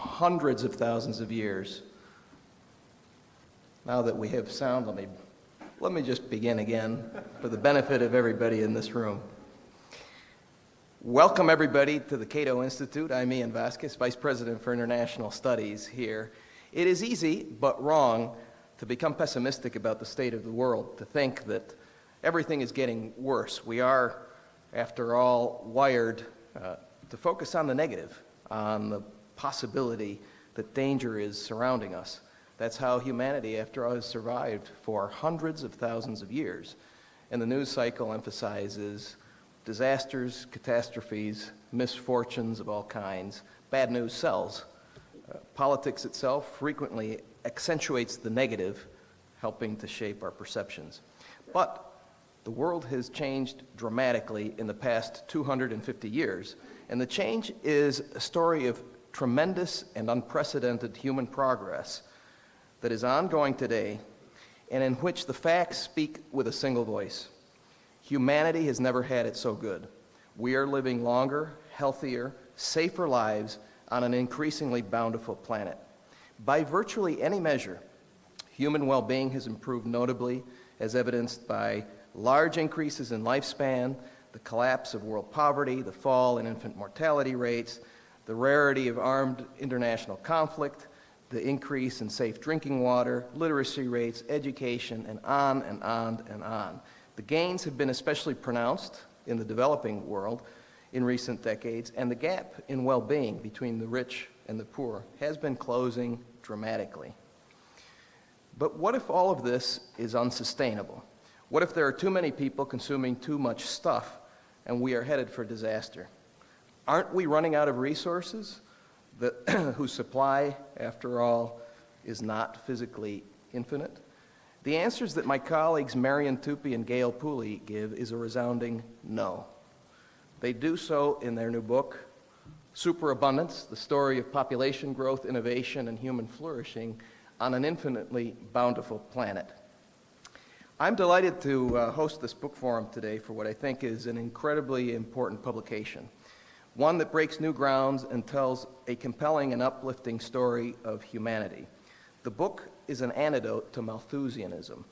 hundreds of thousands of years. Now that we have sound, let me, let me just begin again for the benefit of everybody in this room. Welcome everybody to the Cato Institute. I'm Ian Vasquez, Vice President for International Studies here. It is easy, but wrong, to become pessimistic about the state of the world, to think that everything is getting worse. We are, after all, wired uh, to focus on the negative, on the possibility that danger is surrounding us. That's how humanity, after all, has survived for hundreds of thousands of years. And the news cycle emphasizes disasters, catastrophes, misfortunes of all kinds. Bad news sells. Uh, politics itself frequently accentuates the negative, helping to shape our perceptions. But the world has changed dramatically in the past 250 years, and the change is a story of tremendous and unprecedented human progress that is ongoing today and in which the facts speak with a single voice. Humanity has never had it so good. We are living longer, healthier, safer lives on an increasingly bountiful planet. By virtually any measure, human well-being has improved notably, as evidenced by large increases in lifespan, the collapse of world poverty, the fall in infant mortality rates, the rarity of armed international conflict, the increase in safe drinking water, literacy rates, education, and on and on and on. The gains have been especially pronounced in the developing world in recent decades, and the gap in well-being between the rich and the poor has been closing dramatically. But what if all of this is unsustainable? What if there are too many people consuming too much stuff and we are headed for disaster? Aren't we running out of resources that, whose supply, after all, is not physically infinite? The answers that my colleagues Marian Tupy and Gale Pooley give is a resounding no. They do so in their new book, Superabundance, the story of population growth, innovation, and human flourishing on an infinitely bountiful planet. I'm delighted to uh, host this book forum today for what I think is an incredibly important publication, one that breaks new grounds and tells a compelling and uplifting story of humanity. The book is an antidote to Malthusianism,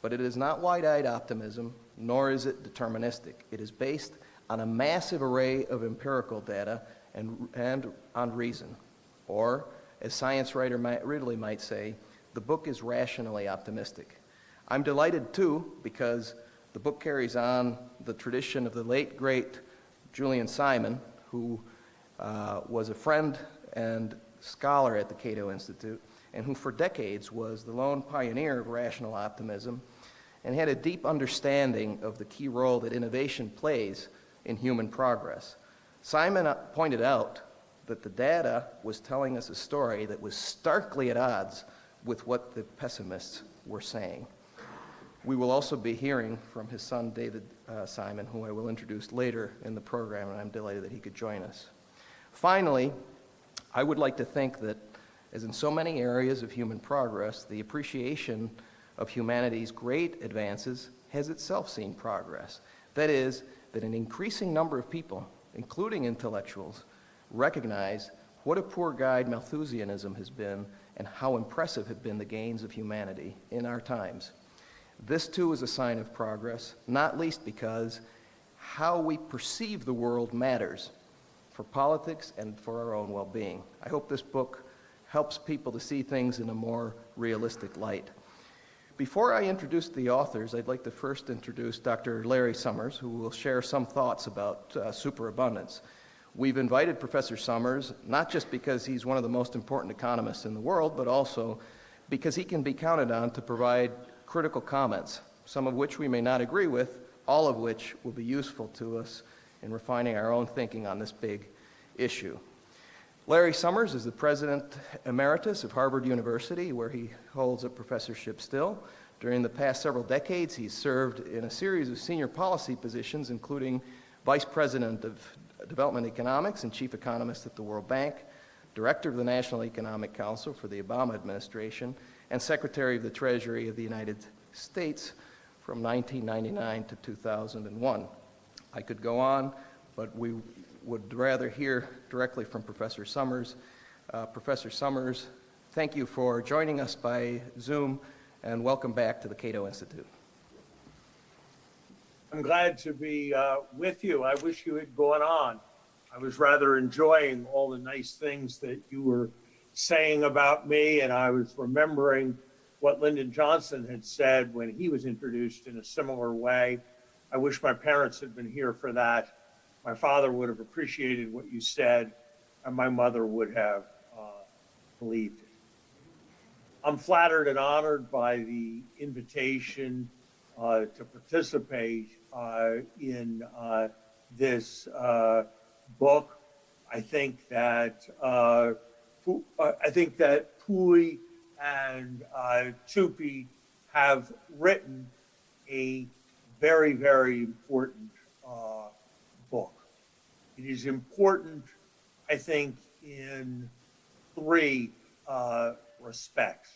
but it is not wide-eyed optimism, nor is it deterministic. It is based on a massive array of empirical data and, and on reason. Or, as science writer Ridley might say, the book is rationally optimistic. I'm delighted, too, because the book carries on the tradition of the late, great Julian Simon, who uh, was a friend and scholar at the Cato Institute, and who for decades was the lone pioneer of rational optimism and had a deep understanding of the key role that innovation plays in human progress. Simon pointed out that the data was telling us a story that was starkly at odds with what the pessimists were saying. We will also be hearing from his son, David uh, Simon, who I will introduce later in the program, and I'm delighted that he could join us. Finally, I would like to think that as in so many areas of human progress, the appreciation of humanity's great advances has itself seen progress. That is, that an increasing number of people, including intellectuals, recognize what a poor guide Malthusianism has been and how impressive have been the gains of humanity in our times. This too is a sign of progress, not least because how we perceive the world matters for politics and for our own well-being. I hope this book helps people to see things in a more realistic light. Before I introduce the authors, I'd like to first introduce Dr. Larry Summers, who will share some thoughts about uh, superabundance. We've invited Professor Summers, not just because he's one of the most important economists in the world, but also because he can be counted on to provide critical comments, some of which we may not agree with, all of which will be useful to us in refining our own thinking on this big issue. Larry Summers is the President Emeritus of Harvard University, where he holds a professorship still. During the past several decades, he's served in a series of senior policy positions, including Vice President of Development Economics and Chief Economist at the World Bank, Director of the National Economic Council for the Obama administration, and Secretary of the Treasury of the United States from 1999 to 2001. I could go on, but we would rather hear directly from Professor Summers. Uh, Professor Summers, thank you for joining us by Zoom, and welcome back to the Cato Institute. I'm glad to be uh, with you. I wish you had gone on. I was rather enjoying all the nice things that you were saying about me, and I was remembering what Lyndon Johnson had said when he was introduced in a similar way. I wish my parents had been here for that. My father would have appreciated what you said, and my mother would have uh, believed it. I'm flattered and honored by the invitation uh, to participate uh, in uh, this uh, book. I think that uh, I think that Pooley and Tupy have written a very, very important book. It is important, I think, in three respects.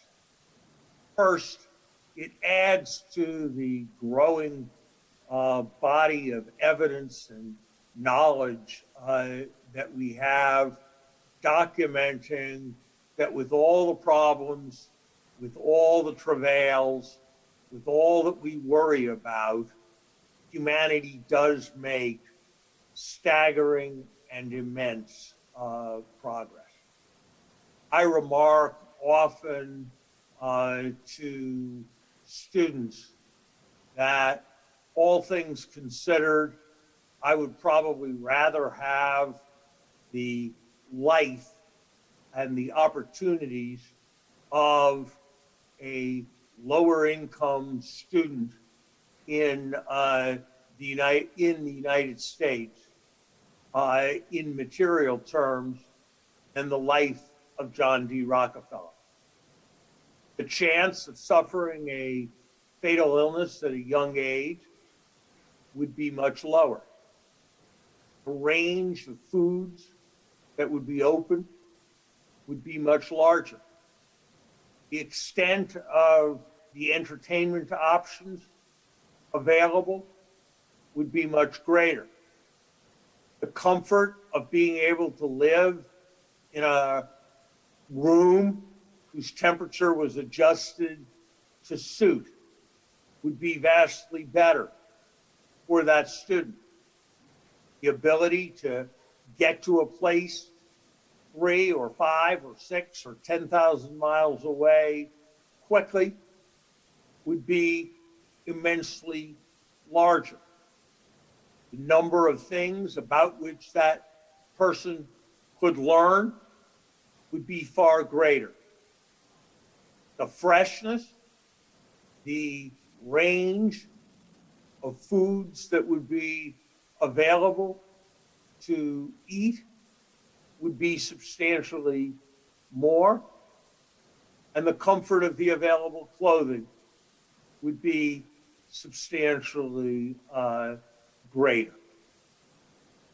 First, it adds to the growing uh, body of evidence and knowledge uh, that we have documenting that with all the problems, with all the travails, with all that we worry about, humanity does make staggering and immense uh, progress. I remark often uh, to students that all things considered, I would probably rather have the life and the opportunities of a lower income student in uh, the United in the United States uh, in material terms than the life of John D. Rockefeller. The chance of suffering a fatal illness at a young age would be much lower. The range of foods that would be open would be much larger. The extent of the entertainment options available would be much greater. The comfort of being able to live in a room whose temperature was adjusted to suit would be vastly better for that student. The ability to get to a place three or five or six or 10,000 miles away quickly would be immensely larger. The number of things about which that person could learn would be far greater. The freshness, the range of foods that would be available to eat would be substantially more, and the comfort of the available clothing would be substantially uh, greater.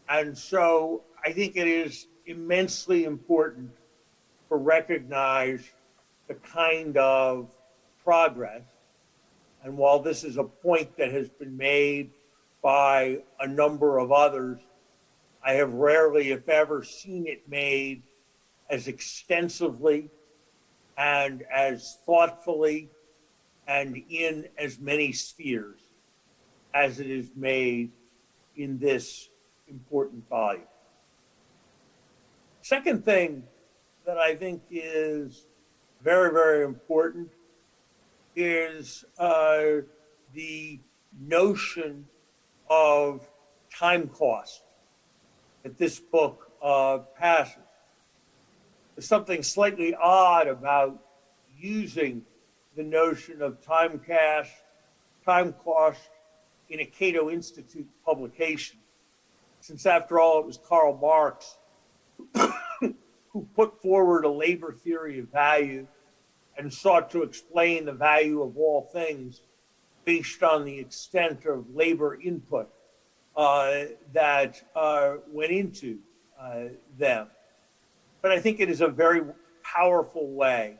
And so I think it is immensely important to recognize the kind of progress and while this is a point that has been made by a number of others, I have rarely, if ever, seen it made as extensively and as thoughtfully and in as many spheres as it is made in this important volume. Second thing that I think is very, very important is uh, the notion of time cost that this book uh, passes. There's something slightly odd about using the notion of time cash, time cost in a Cato Institute publication, since after all, it was Karl Marx who put forward a labor theory of value and sought to explain the value of all things based on the extent of labor input that uh, went into uh, them. But I think it is a very powerful way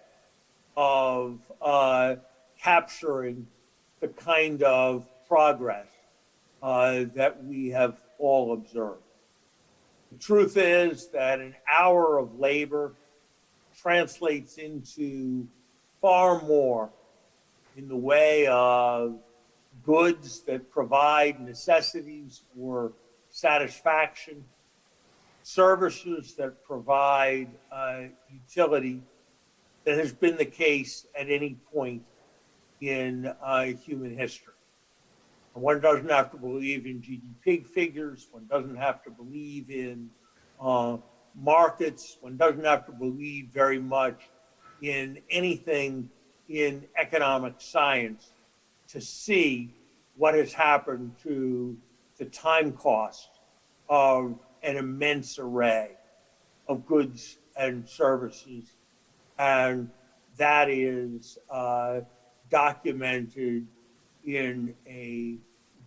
of uh, capturing the kind of progress that we have all observed. The truth is that an hour of labor translates into far more in the way of goods that provide necessities or satisfaction, services that provide uh, utility that has been the case at any point in uh, human history. One doesn't have to believe in GDP figures. One doesn't have to believe in uh, markets. One doesn't have to believe very much in anything in economic science to see what has happened to the time cost of an immense array of goods and services. And that is uh, documented in a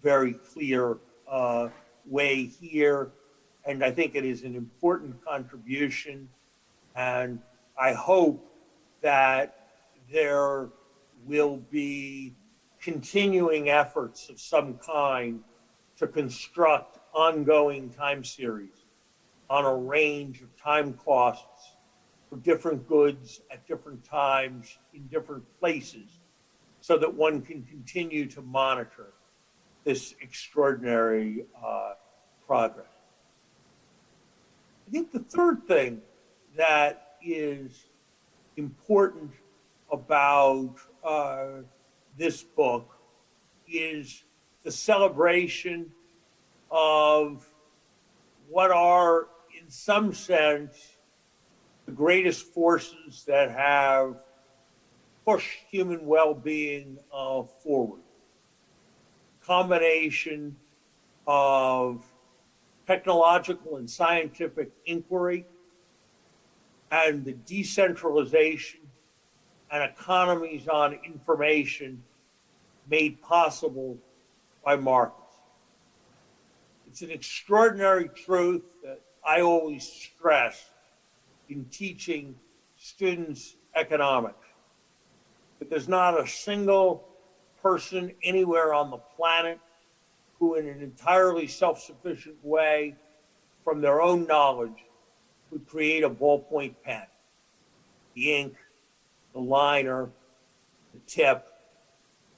very clear uh, way here. And I think it is an important contribution. And I hope that there will be continuing efforts of some kind to construct ongoing time series on a range of time costs for different goods at different times in different places so that one can continue to monitor this extraordinary uh, progress. I think the third thing that is important about uh, this book is the celebration of what are, in some sense, the greatest forces that have pushed human well-being uh, forward. Combination of technological and scientific inquiry and the decentralization and economies on information made possible by markets. It's an extraordinary truth that I always stress in teaching students economics. That there's not a single person anywhere on the planet who in an entirely self-sufficient way from their own knowledge would create a ballpoint pen. The ink, the liner, the tip,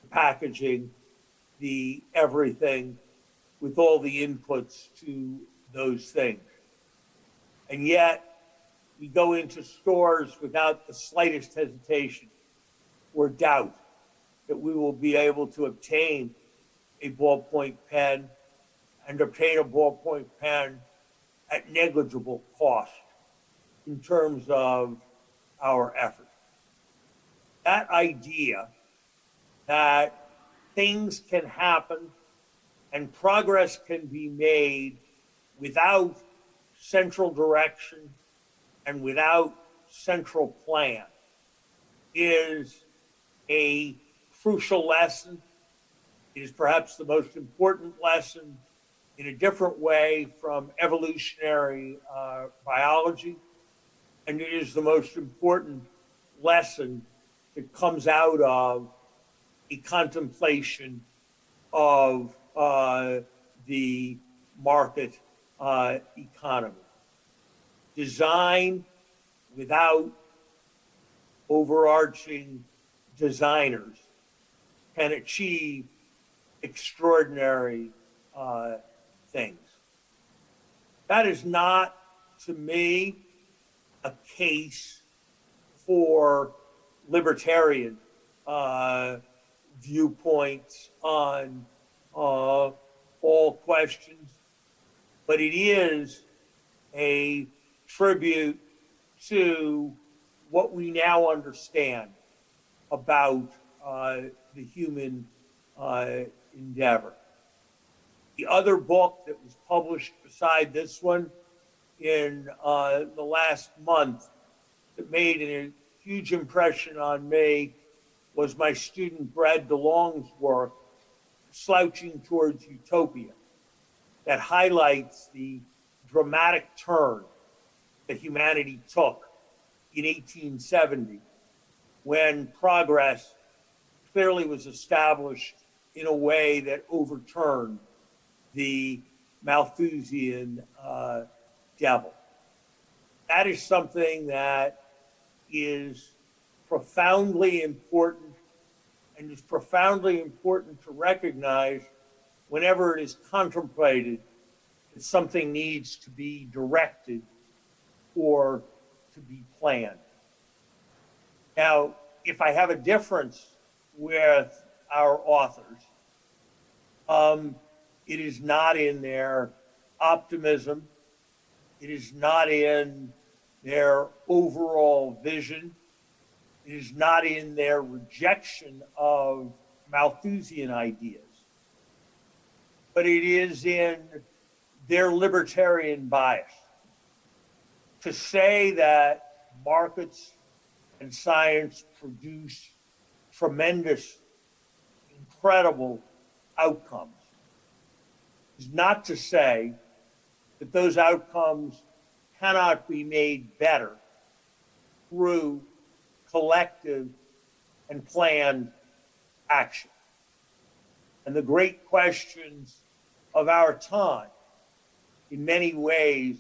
the packaging, the everything with all the inputs to those things. And yet we go into stores without the slightest hesitation or doubt that we will be able to obtain a ballpoint pen and obtain a ballpoint pen at negligible cost in terms of our effort. That idea that things can happen and progress can be made without central direction and without central plan is a crucial lesson. It is perhaps the most important lesson in a different way from evolutionary uh, biology. And it is the most important lesson that comes out of a contemplation of uh, the market uh, economy. Design without overarching designers can achieve extraordinary uh, things. That is not, to me, a case for libertarian uh, viewpoints on uh, all questions, but it is a tribute to what we now understand about uh, the human uh, endeavor. The other book that was published beside this one in uh, the last month that made a huge impression on me was my student Brad DeLong's work, Slouching Towards Utopia, that highlights the dramatic turn that humanity took in 1870 when progress clearly was established in a way that overturned the Malthusian uh, devil. That is something that is profoundly important and is profoundly important to recognize whenever it is contemplated that something needs to be directed or to be planned. Now, if I have a difference with our authors, um, it is not in their optimism. It is not in their overall vision. It is not in their rejection of Malthusian ideas. But it is in their libertarian bias. To say that markets and science produce tremendous, incredible outcomes is not to say that those outcomes cannot be made better through collective and planned action. And the great questions of our time, in many ways,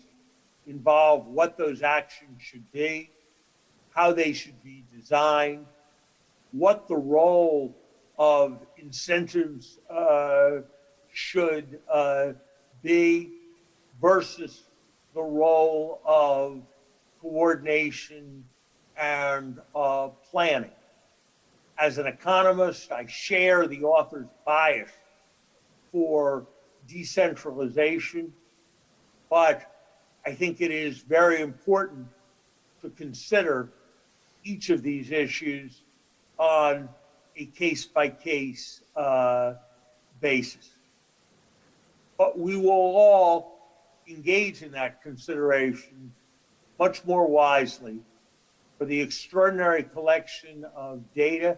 involve what those actions should be, how they should be designed, what the role of incentives uh, should uh, be versus the role of coordination and uh, planning. As an economist, I share the author's bias for decentralization, but I think it is very important to consider each of these issues on a case by case uh, basis. But we will all engage in that consideration much more wisely for the extraordinary collection of data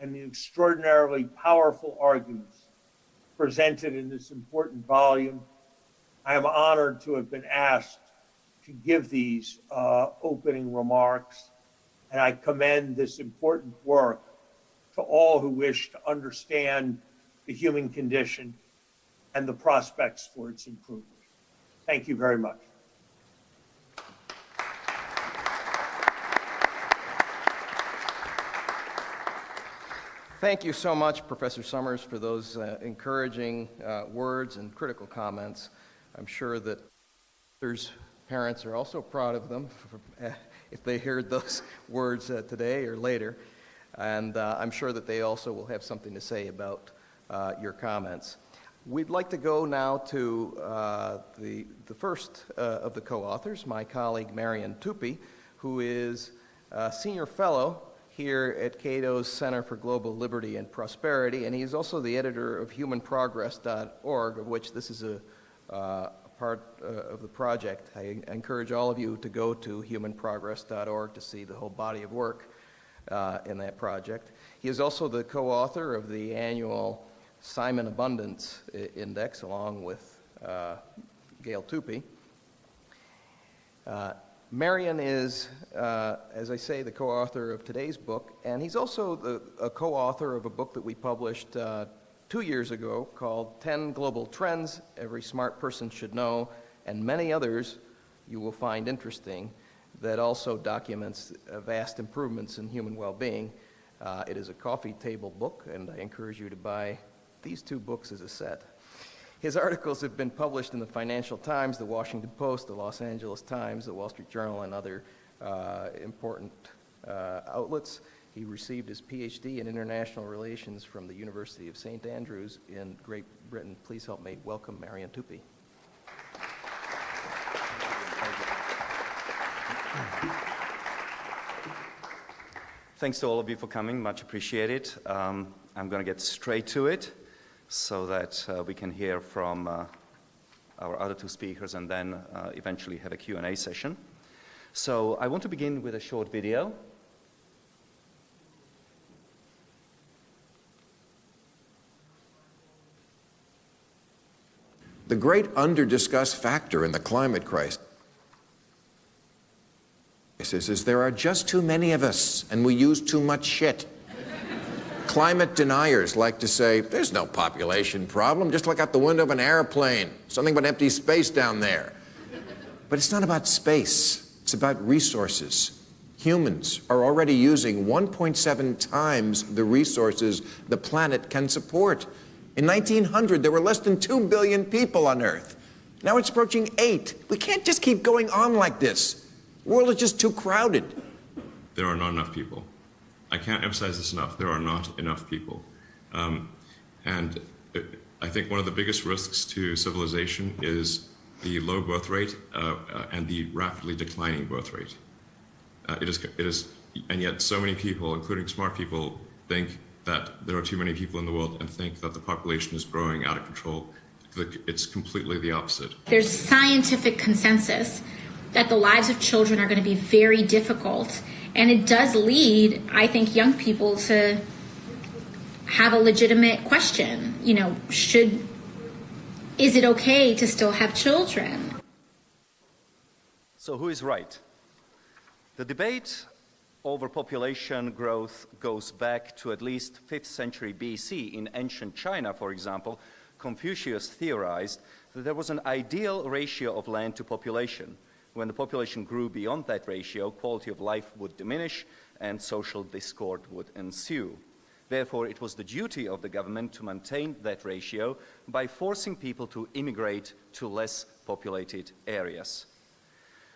and the extraordinarily powerful arguments presented in this important volume. I am honored to have been asked to give these uh, opening remarks, and I commend this important work to all who wish to understand the human condition and the prospects for its improvement. Thank you very much. Thank you so much, Professor Summers, for those uh, encouraging uh, words and critical comments. I'm sure that there's parents are also proud of them for, if they heard those words uh, today or later. And uh, I'm sure that they also will have something to say about uh, your comments. We'd like to go now to uh, the, the first uh, of the co-authors, my colleague Marian Tupy, who is a senior fellow here at Cato's Center for Global Liberty and Prosperity, and he's also the editor of humanprogress.org, of which this is a, uh, part uh, of the project. I encourage all of you to go to humanprogress.org to see the whole body of work uh, in that project. He is also the co-author of the annual Simon Abundance Index, along with uh, Gale Tupy. Uh, Marian is, uh, as I say, the co-author of today's book, and he's also the, a co-author of a book that we published uh, two years ago called 10 Global Trends Every Smart Person Should Know, and many others you will find interesting that also documents vast improvements in human well-being. Uh, it is a coffee table book, and I encourage you to buy these two books as a set. His articles have been published in the Financial Times, the Washington Post, the Los Angeles Times, the Wall Street Journal, and other uh, important uh, outlets. He received his PhD in International Relations from the University of St. Andrews in Great Britain. Please help me welcome Marian Tupy. Thanks to all of you for coming, much appreciated. Um, I'm going to get straight to it so that uh, we can hear from uh, our other two speakers and then uh, eventually have a Q&A session. So I want to begin with a short video. The great under-discussed factor in the climate crisis is there are just too many of us and we use too much shit. Climate deniers like to say, there's no population problem, just look out the window of an airplane, something about empty space down there. But it's not about space, it's about resources. Humans are already using 1.7 times the resources the planet can support. In 1900, there were less than 2 billion people on Earth. Now it's approaching 8. We can't just keep going on like this. The world is just too crowded. There are not enough people. I can't emphasize this enough. There are not enough people. Um, and I think one of the biggest risks to civilization is the low birth rate uh, uh, and the rapidly declining birth rate. Uh, it is, it is, and yet so many people, including smart people, think that there are too many people in the world and think that the population is growing out of control. It's completely the opposite. There's scientific consensus that the lives of children are going to be very difficult, and it does lead, I think, young people to have a legitimate question. You know, should is it okay to still have children? So who is right? The debate over population growth goes back to at least 5th century BC. In ancient China, for example, Confucius theorized that there was an ideal ratio of land to population. When the population grew beyond that ratio, quality of life would diminish and social discord would ensue. Therefore, it was the duty of the government to maintain that ratio by forcing people to immigrate to less populated areas.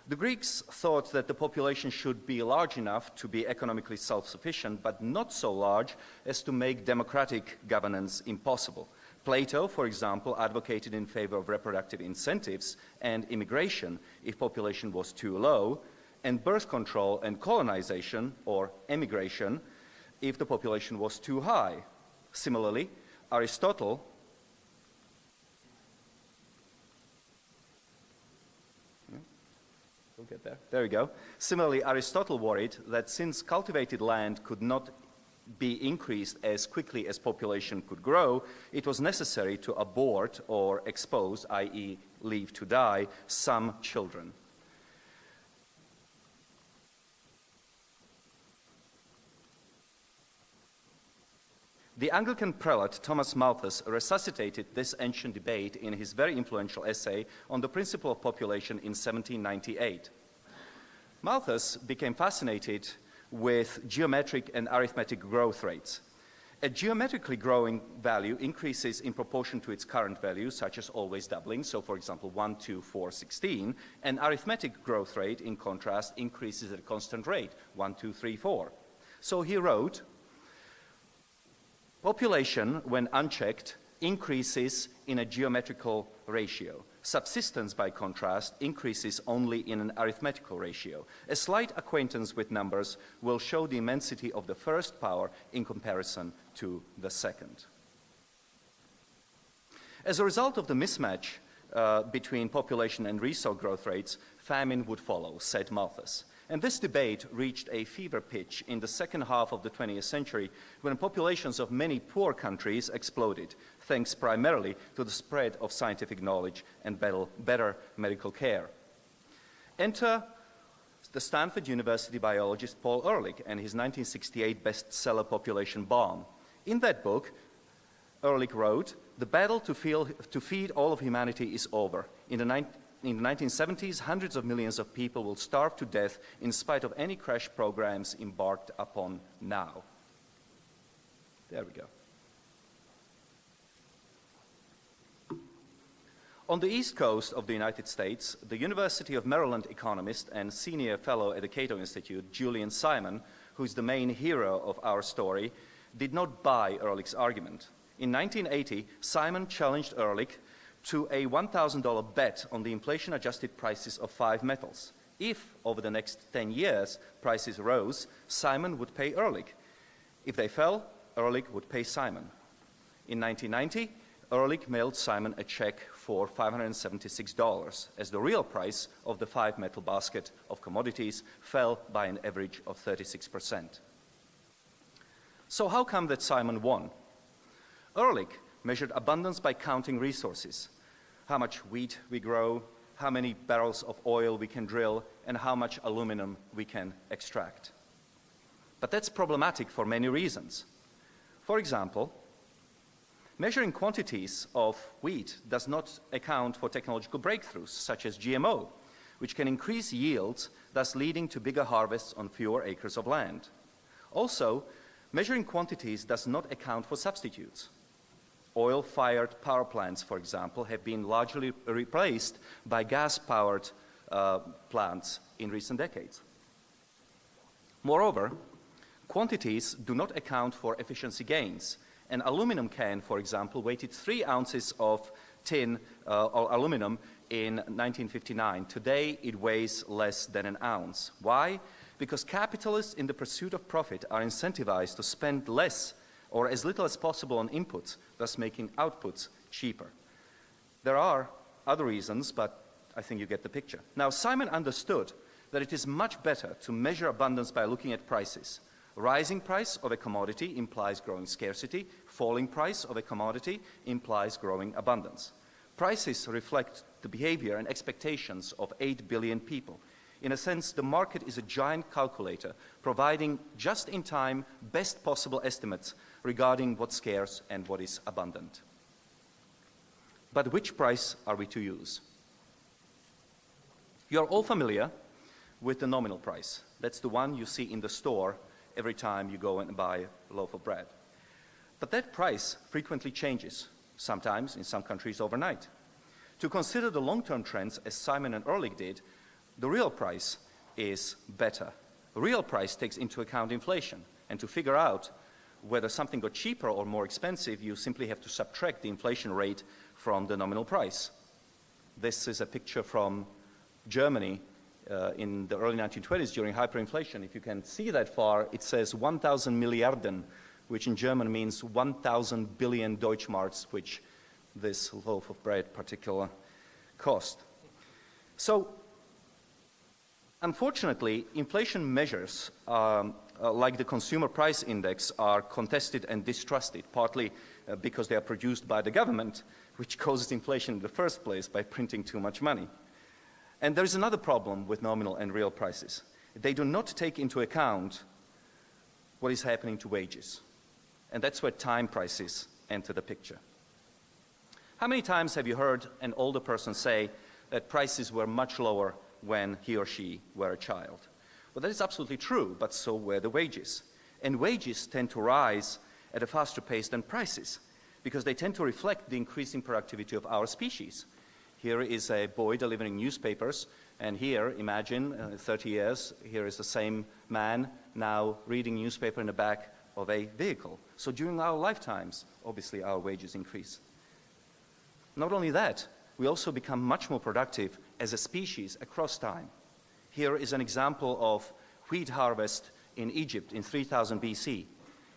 The Greeks thought that the population should be large enough to be economically self-sufficient, but not so large as to make democratic governance impossible. Plato, for example, advocated in favor of reproductive incentives and immigration if population was too low, and birth control and colonization, or emigration, if the population was too high. Similarly, Aristotle We'll get there. There we go. Similarly, Aristotle worried that since cultivated land could not be increased as quickly as population could grow, it was necessary to abort or expose, i.e. leave to die, some children. The Anglican prelate Thomas Malthus resuscitated this ancient debate in his very influential essay on the principle of population in 1798. Malthus became fascinated with geometric and arithmetic growth rates. A geometrically growing value increases in proportion to its current value, such as always doubling, so for example 1, 2, 4, 16. An arithmetic growth rate, in contrast, increases at a constant rate, 1, 2, 3, 4. So he wrote, Population, when unchecked, increases in a geometrical ratio. Subsistence, by contrast, increases only in an arithmetical ratio. A slight acquaintance with numbers will show the immensity of the first power in comparison to the second. As a result of the mismatch uh, between population and resource growth rates, famine would follow, said Malthus. And this debate reached a fever pitch in the second half of the 20th century when populations of many poor countries exploded, thanks primarily to the spread of scientific knowledge and better medical care. Enter the Stanford University biologist Paul Ehrlich and his 1968 bestseller Population Bomb. In that book, Ehrlich wrote, the battle to, feel, to feed all of humanity is over. In the in the 1970s, hundreds of millions of people will starve to death in spite of any crash programs embarked upon now. There we go. On the east coast of the United States, the University of Maryland economist and senior fellow at the Cato Institute, Julian Simon, who is the main hero of our story, did not buy Ehrlich's argument. In 1980, Simon challenged Ehrlich to a $1,000 bet on the inflation-adjusted prices of five metals. If, over the next 10 years, prices rose, Simon would pay Ehrlich. If they fell, Ehrlich would pay Simon. In 1990, Ehrlich mailed Simon a check for $576 as the real price of the five metal basket of commodities fell by an average of 36%. So how come that Simon won? Ehrlich measured abundance by counting resources how much wheat we grow, how many barrels of oil we can drill, and how much aluminum we can extract. But that's problematic for many reasons. For example, measuring quantities of wheat does not account for technological breakthroughs, such as GMO. which can increase yields, thus leading to bigger harvests on fewer acres of land. Also, measuring quantities does not account for substitutes. Oil-fired power plants, for example, have been largely replaced by gas-powered uh, plants in recent decades. Moreover, quantities do not account for efficiency gains. An aluminum can, for example, weighted three ounces of tin uh, or aluminum in 1959. Today, it weighs less than an ounce. Why? Because capitalists in the pursuit of profit are incentivized to spend less or as little as possible on inputs, thus making outputs cheaper. There are other reasons, but I think you get the picture. Now, Simon understood that it is much better to measure abundance by looking at prices. Rising price of a commodity implies growing scarcity. Falling price of a commodity implies growing abundance. Prices reflect the behavior and expectations of 8 billion people. In a sense, the market is a giant calculator providing just-in-time, best possible estimates regarding what's scarce and what is abundant. But which price are we to use? You're all familiar with the nominal price. That's the one you see in the store every time you go and buy a loaf of bread. But that price frequently changes, sometimes in some countries overnight. To consider the long-term trends, as Simon and Ehrlich did, the real price is better. The real price takes into account inflation, and to figure out whether something got cheaper or more expensive, you simply have to subtract the inflation rate from the nominal price. This is a picture from Germany uh, in the early 1920s during hyperinflation. If you can see that far, it says 1,000 Milliarden, which in German means 1,000 billion Deutschmarks, which this loaf of bread particular cost. So, unfortunately, inflation measures um, uh, like the consumer price index are contested and distrusted, partly uh, because they are produced by the government, which causes inflation in the first place by printing too much money. And there is another problem with nominal and real prices. They do not take into account what is happening to wages. And that's where time prices enter the picture. How many times have you heard an older person say that prices were much lower when he or she were a child? Well, that is absolutely true, but so were the wages. And wages tend to rise at a faster pace than prices because they tend to reflect the increasing productivity of our species. Here is a boy delivering newspapers, and here, imagine, uh, 30 years, here is the same man now reading newspaper in the back of a vehicle. So during our lifetimes, obviously our wages increase. Not only that, we also become much more productive as a species across time. Here is an example of wheat harvest in Egypt in 3000 BC.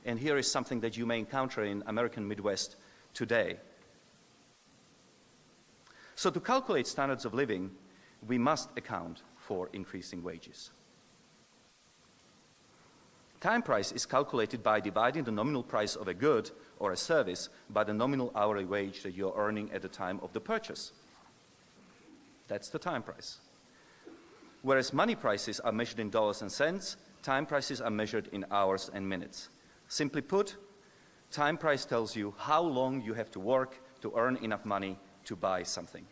And here is something that you may encounter in American Midwest today. So to calculate standards of living, we must account for increasing wages. Time price is calculated by dividing the nominal price of a good or a service by the nominal hourly wage that you're earning at the time of the purchase. That's the time price. Whereas money prices are measured in dollars and cents, time prices are measured in hours and minutes. Simply put, time price tells you how long you have to work to earn enough money to buy something.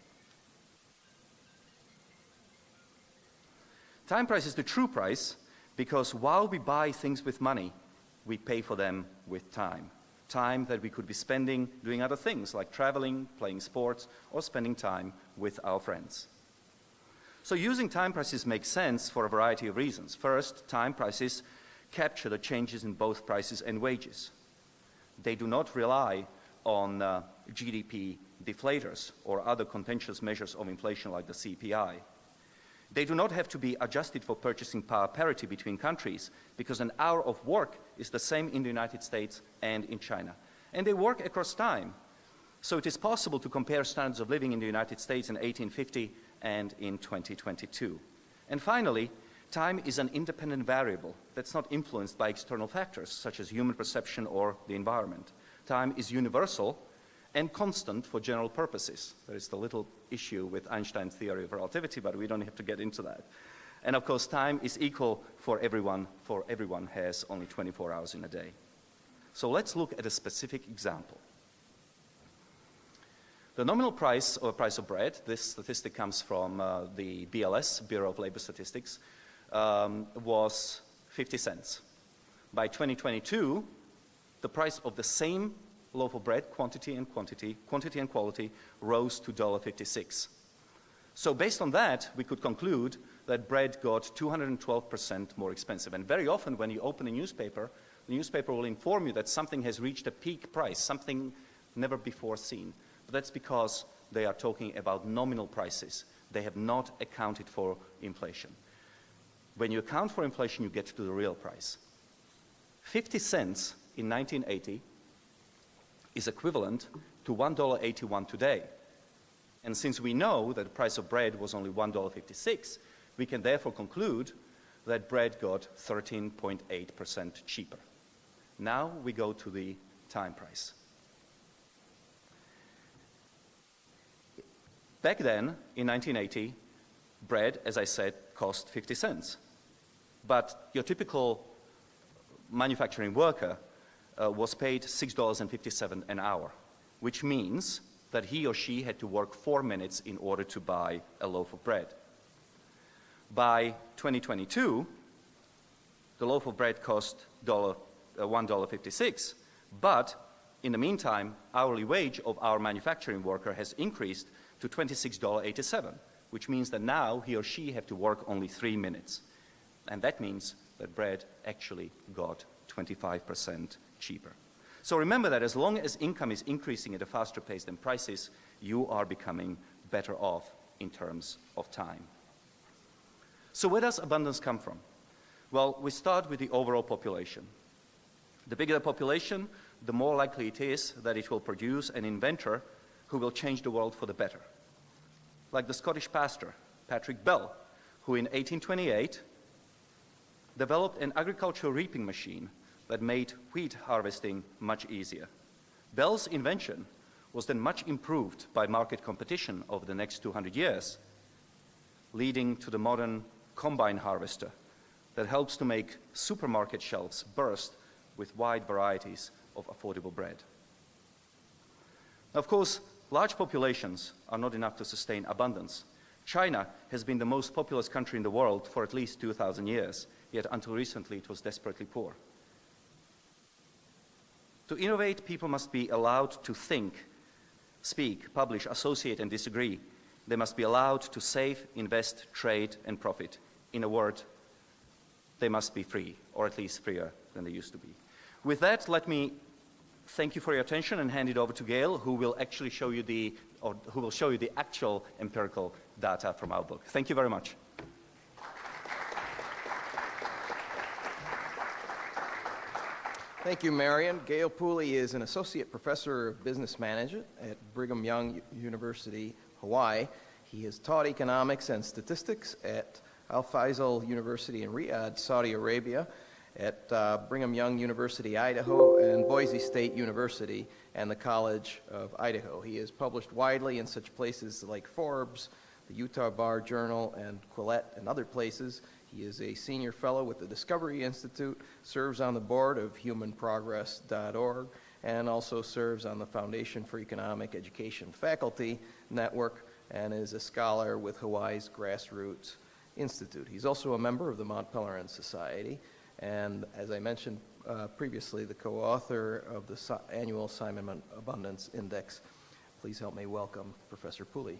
Time price is the true price because while we buy things with money, we pay for them with time. Time that we could be spending doing other things like traveling, playing sports, or spending time with our friends. So using time prices makes sense for a variety of reasons. First, time prices capture the changes in both prices and wages. They do not rely on uh, GDP deflators or other contentious measures of inflation like the CPI. They do not have to be adjusted for purchasing power parity between countries because an hour of work is the same in the United States and in China. And they work across time. So it is possible to compare standards of living in the United States in 1850 and in 2022. And finally, time is an independent variable that's not influenced by external factors such as human perception or the environment. Time is universal and constant for general purposes. There is the little issue with Einstein's theory of relativity, but we don't have to get into that. And of course, time is equal for everyone, for everyone has only 24 hours in a day. So let's look at a specific example. The nominal price or price of bread, this statistic comes from uh, the BLS, Bureau of Labor Statistics, um, was 50 cents. By 2022, the price of the same loaf of bread, quantity and quantity, quantity and quality, rose to $1.56. So based on that, we could conclude that bread got 212% more expensive. And very often when you open a newspaper, the newspaper will inform you that something has reached a peak price, something never before seen. But that's because they are talking about nominal prices. They have not accounted for inflation. When you account for inflation, you get to the real price. 50 cents in 1980 is equivalent to $1.81 today. And since we know that the price of bread was only $1.56, we can therefore conclude that bread got 13.8% cheaper. Now we go to the time price. Back then, in 1980, bread, as I said, cost 50 cents. But your typical manufacturing worker uh, was paid $6.57 an hour, which means that he or she had to work four minutes in order to buy a loaf of bread. By 2022, the loaf of bread cost $1, uh, $1.56, but in the meantime, hourly wage of our manufacturing worker has increased to $26.87, which means that now he or she have to work only three minutes. And that means that bread actually got 25% cheaper. So remember that as long as income is increasing at a faster pace than prices, you are becoming better off in terms of time. So where does abundance come from? Well, we start with the overall population. The bigger the population, the more likely it is that it will produce an inventor who will change the world for the better. Like the Scottish pastor, Patrick Bell, who in 1828 developed an agricultural reaping machine that made wheat harvesting much easier. Bell's invention was then much improved by market competition over the next 200 years, leading to the modern combine harvester that helps to make supermarket shelves burst with wide varieties of affordable bread. Now, of course, large populations are not enough to sustain abundance. China has been the most populous country in the world for at least 2,000 years, yet until recently it was desperately poor. To innovate, people must be allowed to think, speak, publish, associate, and disagree. They must be allowed to save, invest, trade, and profit. In a word, they must be free, or at least freer than they used to be. With that, let me thank you for your attention and hand it over to Gale, who will actually show you the, or who will show you the actual empirical data from our book. Thank you very much. Thank you, Marian. Gale Pooley is an associate professor of business management at Brigham Young University, Hawaii. He has taught economics and statistics at Alfaisal University in Riyadh, Saudi Arabia, at uh, Brigham Young University, Idaho, and Boise State University and the College of Idaho. He has published widely in such places like Forbes, the Utah Bar Journal, and Quillette, and other places. He is a senior fellow with the Discovery Institute, serves on the board of humanprogress.org, and also serves on the Foundation for Economic Education Faculty Network, and is a scholar with Hawaii's Grassroots Institute. He's also a member of the Mont Pelerin Society, and as I mentioned uh, previously, the co-author of the annual Simon Abundance Index. Please help me welcome Professor Pooley.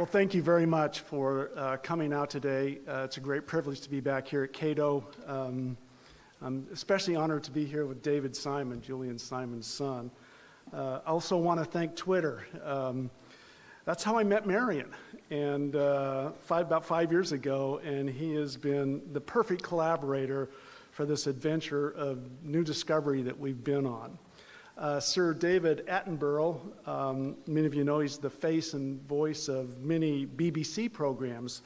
Well, thank you very much for uh, coming out today. Uh, it's a great privilege to be back here at Cato. Um, I'm especially honored to be here with David Simon, Julian Simon's son. Uh, I also want to thank Twitter. Um, that's how I met Marian, and uh, five, about five years ago, and he has been the perfect collaborator for this adventure of new discovery that we've been on. Uh, Sir David Attenborough, um, many of you know he's the face and voice of many BBC programs,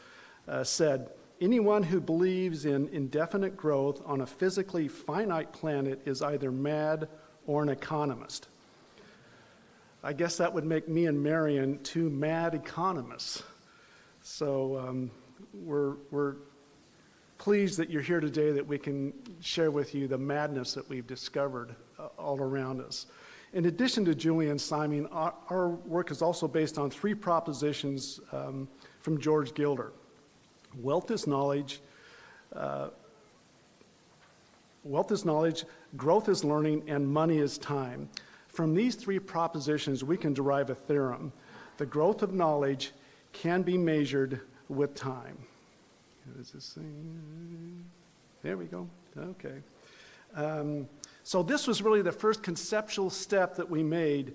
uh, said, Anyone who believes in indefinite growth on a physically finite planet is either mad or an economist. I guess that would make me and Marian two mad economists. So um, we're, we're pleased that you're here today that we can share with you the madness that we've discovered all around us. In addition to Julian Simon, our, our work is also based on three propositions um, from George Gilder. Wealth is knowledge, uh, wealth is knowledge, growth is learning, and money is time. From these three propositions, we can derive a theorem. The growth of knowledge can be measured with time. There we go. Okay. Um, so this was really the first conceptual step that we made.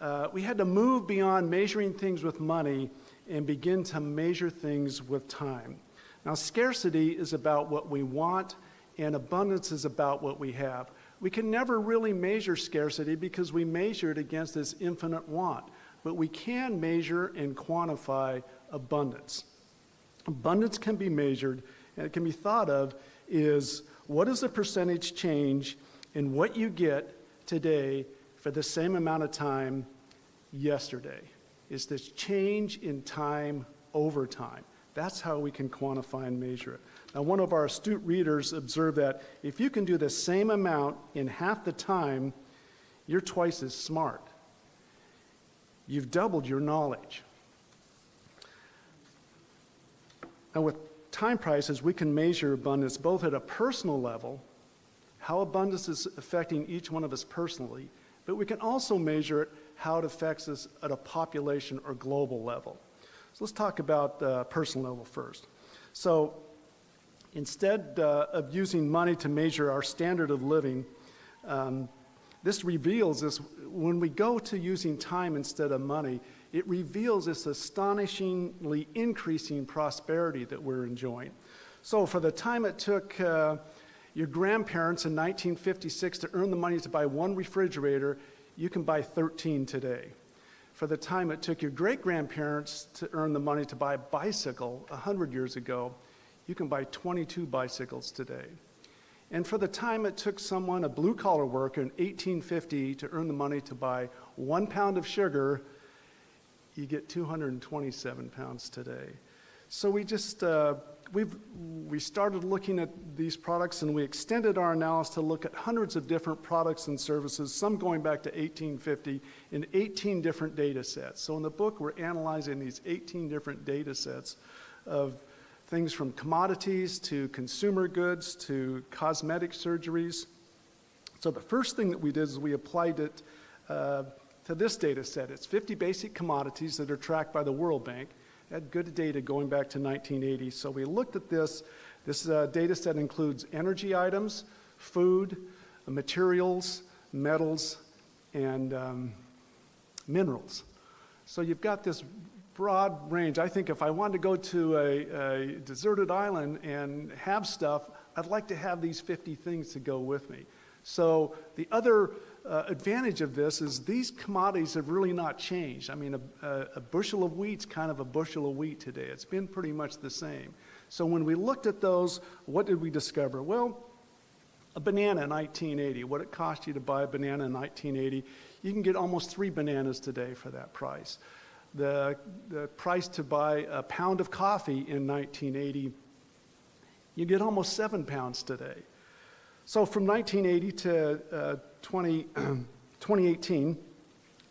Uh, we had to move beyond measuring things with money and begin to measure things with time. Now, scarcity is about what we want, and abundance is about what we have. We can never really measure scarcity because we measure it against this infinite want, but we can measure and quantify abundance. Abundance can be measured, and it can be thought of is what is the percentage change in what you get today for the same amount of time yesterday? Is this change in time over time? That's how we can quantify and measure it. Now, one of our astute readers observed that if you can do the same amount in half the time, you're twice as smart. You've doubled your knowledge. Now, with time prices, we can measure abundance both at a personal level, how abundance is affecting each one of us personally, but we can also measure it how it affects us at a population or global level. So let's talk about the personal level first. So instead uh, of using money to measure our standard of living, um, this reveals this, when we go to using time instead of money, it reveals this astonishingly increasing prosperity that we're enjoying. So for the time it took uh, your grandparents in 1956 to earn the money to buy one refrigerator, you can buy 13 today. For the time it took your great grandparents to earn the money to buy a bicycle 100 years ago, you can buy 22 bicycles today. And for the time it took someone, a blue collar worker in 1850, to earn the money to buy one pound of sugar, you get 227 pounds today. So we just, uh, we've, we started looking at these products and we extended our analysis to look at hundreds of different products and services, some going back to 1850 in 18 different data sets. So in the book, we're analyzing these 18 different data sets of things from commodities to consumer goods to cosmetic surgeries. So the first thing that we did is we applied it uh, to this data set. It's 50 basic commodities that are tracked by the World Bank. Had good data going back to 1980. So we looked at this. This uh, data set includes energy items, food, materials, metals, and um, minerals. So you've got this broad range. I think if I wanted to go to a, a, deserted island and have stuff, I'd like to have these 50 things to go with me. So the other uh, advantage of this is these commodities have really not changed. I mean, a, a, a bushel of wheat's kind of a bushel of wheat today. It's been pretty much the same. So when we looked at those, what did we discover? Well, a banana in 1980, what it cost you to buy a banana in 1980, you can get almost three bananas today for that price the, the price to buy a pound of coffee in 1980, you get almost seven pounds today. So from 1980 to uh, 20, 2018,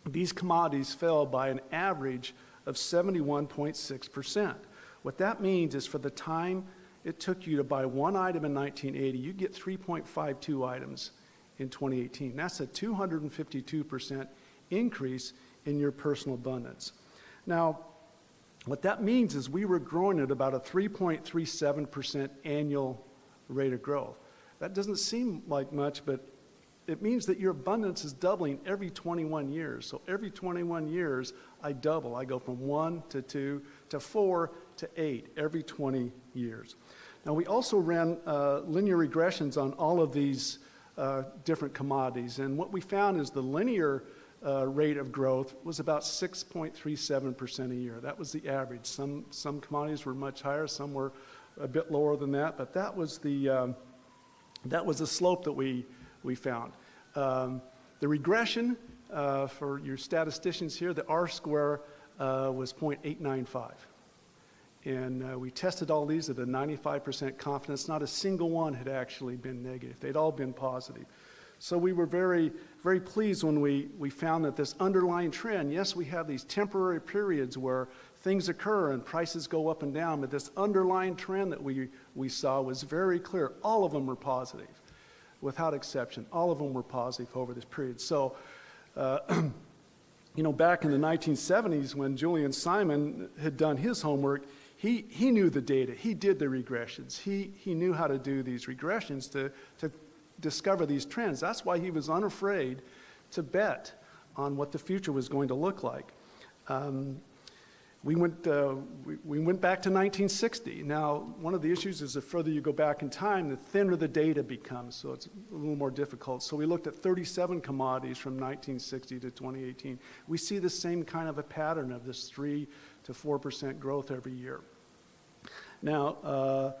these commodities fell by an average of 71.6%. What that means is for the time it took you to buy one item in 1980, you get 3.52 items in 2018. That's a 252% increase in your personal abundance. Now, what that means is we were growing at about a 3.37% annual rate of growth. That doesn't seem like much, but it means that your abundance is doubling every 21 years. So every 21 years, I double. I go from one to two to four to eight every 20 years. Now, we also ran uh, linear regressions on all of these uh, different commodities. And what we found is the linear uh, rate of growth was about 6.37% a year. That was the average. Some, some commodities were much higher, some were a bit lower than that, but that was the, um, that was the slope that we, we found. Um, the regression uh, for your statisticians here, the R square uh, was 0.895. And uh, we tested all these at a 95% confidence. Not a single one had actually been negative. They'd all been positive. So we were very, very pleased when we, we found that this underlying trend, yes, we have these temporary periods where things occur and prices go up and down, but this underlying trend that we, we saw was very clear. All of them were positive, without exception. All of them were positive over this period. So, uh, you know, back in the 1970s when Julian Simon had done his homework, he, he knew the data. He did the regressions. He, he knew how to do these regressions to, to discover these trends. That's why he was unafraid to bet on what the future was going to look like. Um, we went, uh, we, we, went back to 1960. Now, one of the issues is the further you go back in time, the thinner the data becomes, so it's a little more difficult. So we looked at 37 commodities from 1960 to 2018. We see the same kind of a pattern of this 3 to 4% growth every year. Now, uh,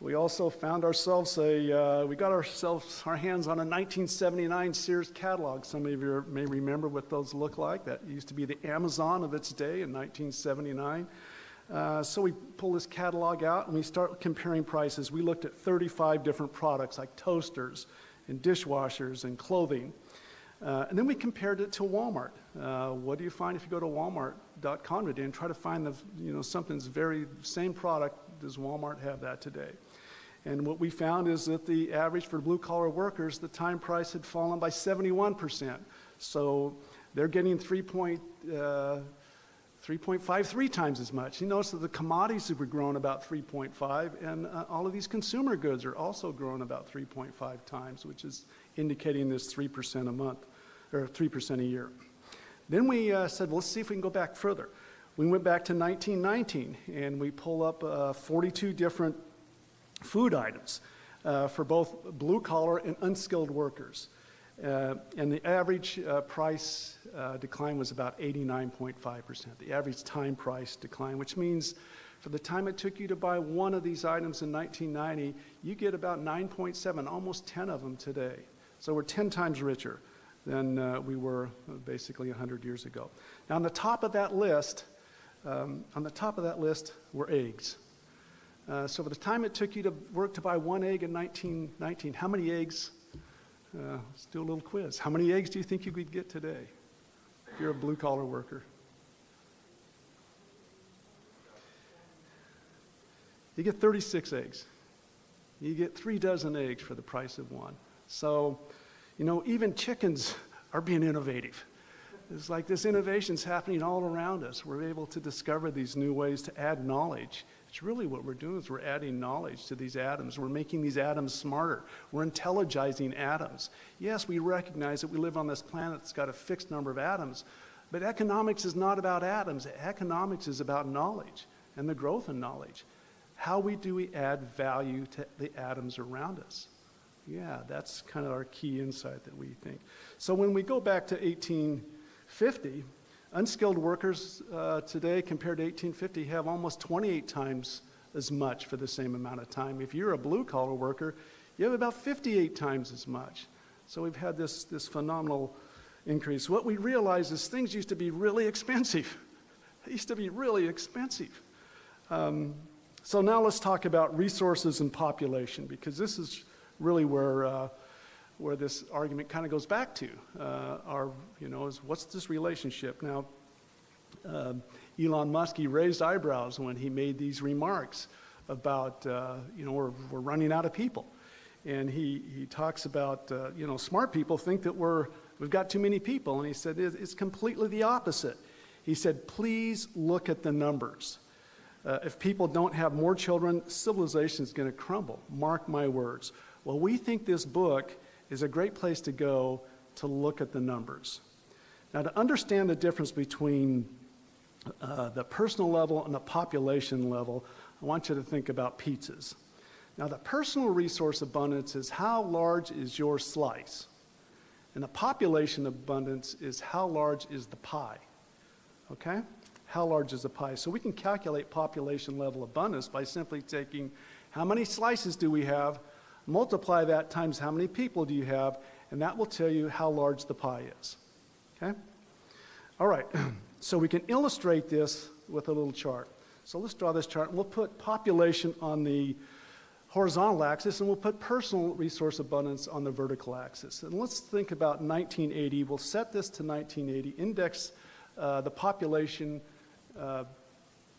we also found ourselves a, uh, we got ourselves our hands on a 1979 Sears catalog. Some of you may remember what those look like. That used to be the Amazon of its day in 1979. Uh, so we pull this catalog out and we start comparing prices. We looked at 35 different products like toasters and dishwashers and clothing. Uh, and then we compared it to Walmart. Uh, what do you find if you go to walmart.com today and try to find the, you know, something's very same product, does Walmart have that today? And what we found is that the average for blue collar workers, the time price had fallen by 71%. So they're getting 3.53 uh, times as much. You notice that the commodities have grown about 3.5, and uh, all of these consumer goods are also growing about 3.5 times, which is indicating this 3% a month, or 3% a year. Then we uh, said, well, let's see if we can go back further. We went back to 1919, and we pull up uh, 42 different food items uh, for both blue collar and unskilled workers. Uh, and the average uh, price decline was about 89.5%. The average time price decline, which means for the time it took you to buy one of these items in 1990, you get about 9.7, almost 10 of them today. So we're 10 times richer than uh, we were basically 100 years ago. Now on the top of that list, um, on the top of that list were eggs. Uh, so for the time it took you to work to buy one egg in 1919, how many eggs? Uh, let's do a little quiz. How many eggs do you think you could get today if you're a blue collar worker? You get 36 eggs. You get three dozen eggs for the price of one. So, you know, even chickens are being innovative. It's like this innovation's happening all around us. We're able to discover these new ways to add knowledge it's really what we're doing is we're adding knowledge to these atoms. We're making these atoms smarter. We're intelligizing atoms. Yes, we recognize that we live on this planet that's got a fixed number of atoms, but economics is not about atoms. Economics is about knowledge and the growth in knowledge. How we do we add value to the atoms around us? Yeah, that's kind of our key insight that we think. So when we go back to 1850, Unskilled workers uh, today compared to 1850 have almost 28 times as much for the same amount of time. If you're a blue collar worker, you have about 58 times as much. So we've had this, this phenomenal increase. What we realize is things used to be really expensive. They used to be really expensive. Um, so now let's talk about resources and population because this is really where uh, where this argument kind of goes back to. Uh, our, you know, is what's this relationship? Now, uh, Elon Musk, he raised eyebrows when he made these remarks about, uh, you know, we're, we're running out of people. And he, he talks about, uh, you know, smart people think that we're, we've got too many people. And he said, it's completely the opposite. He said, please look at the numbers. Uh, if people don't have more children, civilization is going to crumble. Mark my words. Well, we think this book is a great place to go to look at the numbers. Now, to understand the difference between uh, the personal level and the population level, I want you to think about pizzas. Now, the personal resource abundance is how large is your slice, and the population abundance is how large is the pie. Okay? How large is the pie? So we can calculate population level abundance by simply taking how many slices do we have Multiply that times how many people do you have, and that will tell you how large the pie is. Okay? All right, so we can illustrate this with a little chart. So let's draw this chart, and we'll put population on the horizontal axis, and we'll put personal resource abundance on the vertical axis. And let's think about 1980. We'll set this to 1980, index uh, the population, uh,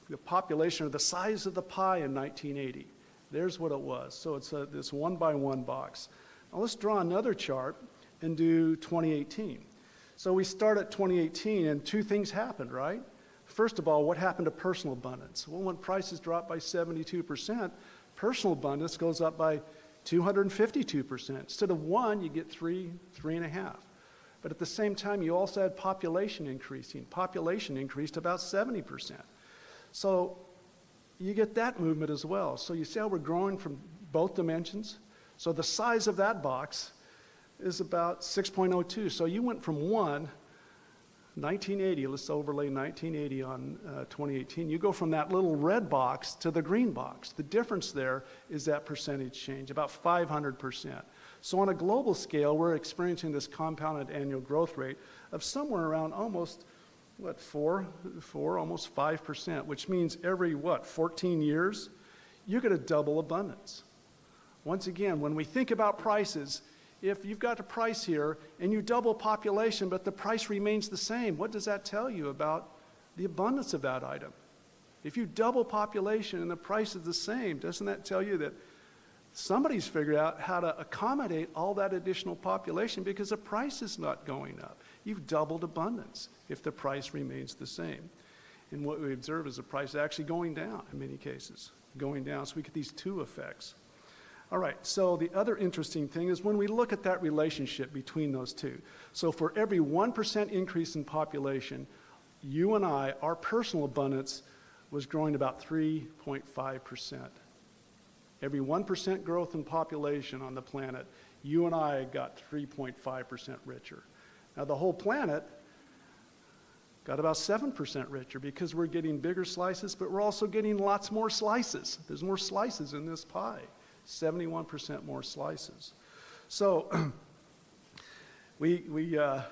the population or the size of the pie in 1980. There's what it was. So it's a, this one by one box. Now let's draw another chart and do 2018. So we start at 2018, and two things happened, right? First of all, what happened to personal abundance? Well, when prices drop by 72%, personal abundance goes up by 252%. Instead of one, you get three, three and a half. But at the same time, you also had population increasing. Population increased about 70%. So you get that movement as well. So you see how we're growing from both dimensions? So the size of that box is about 6.02. So you went from one, 1980, let's overlay 1980 on uh, 2018. You go from that little red box to the green box. The difference there is that percentage change, about 500%. So on a global scale, we're experiencing this compounded annual growth rate of somewhere around almost, what, four, four, almost 5%, which means every, what, 14 years, you're going to double abundance. Once again, when we think about prices, if you've got a price here and you double population, but the price remains the same, what does that tell you about the abundance of that item? If you double population and the price is the same, doesn't that tell you that somebody's figured out how to accommodate all that additional population because the price is not going up? You've doubled abundance if the price remains the same. And what we observe is the price actually going down in many cases, going down. So we get these two effects. All right, so the other interesting thing is when we look at that relationship between those two. So for every 1% increase in population, you and I, our personal abundance was growing about 3.5%. Every 1% growth in population on the planet, you and I got 3.5% richer. Now, the whole planet got about 7% richer because we're getting bigger slices, but we're also getting lots more slices. There's more slices in this pie. 71% more slices. So we, we, uh,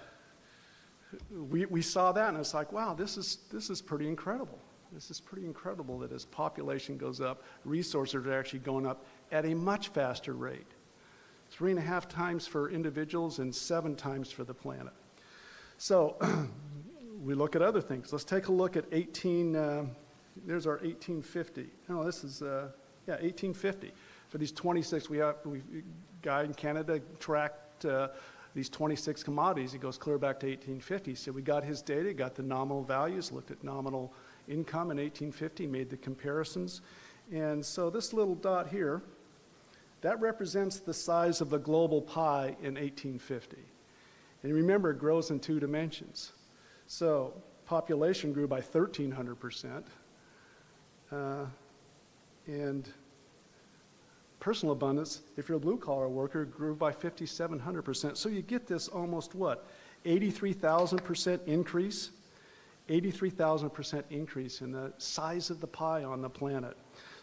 we, we saw that and it's like, wow, this is, this is pretty incredible. This is pretty incredible that as population goes up, resources are actually going up at a much faster rate. Three and a half times for individuals and seven times for the planet. So we look at other things. Let's take a look at 18, uh, there's our 1850. No, this is, uh, yeah, 1850 for these 26, we have, we, guy in Canada tracked uh, these 26 commodities. It goes clear back to 1850. So we got his data, got the nominal values, looked at nominal income in 1850, made the comparisons. And so this little dot here, that represents the size of the global pie in 1850. And remember, it grows in two dimensions. So population grew by 1,300%. Uh, and personal abundance, if you're a blue collar worker, grew by 5,700%. So you get this almost what? 83,000% increase? 83,000% increase in the size of the pie on the planet.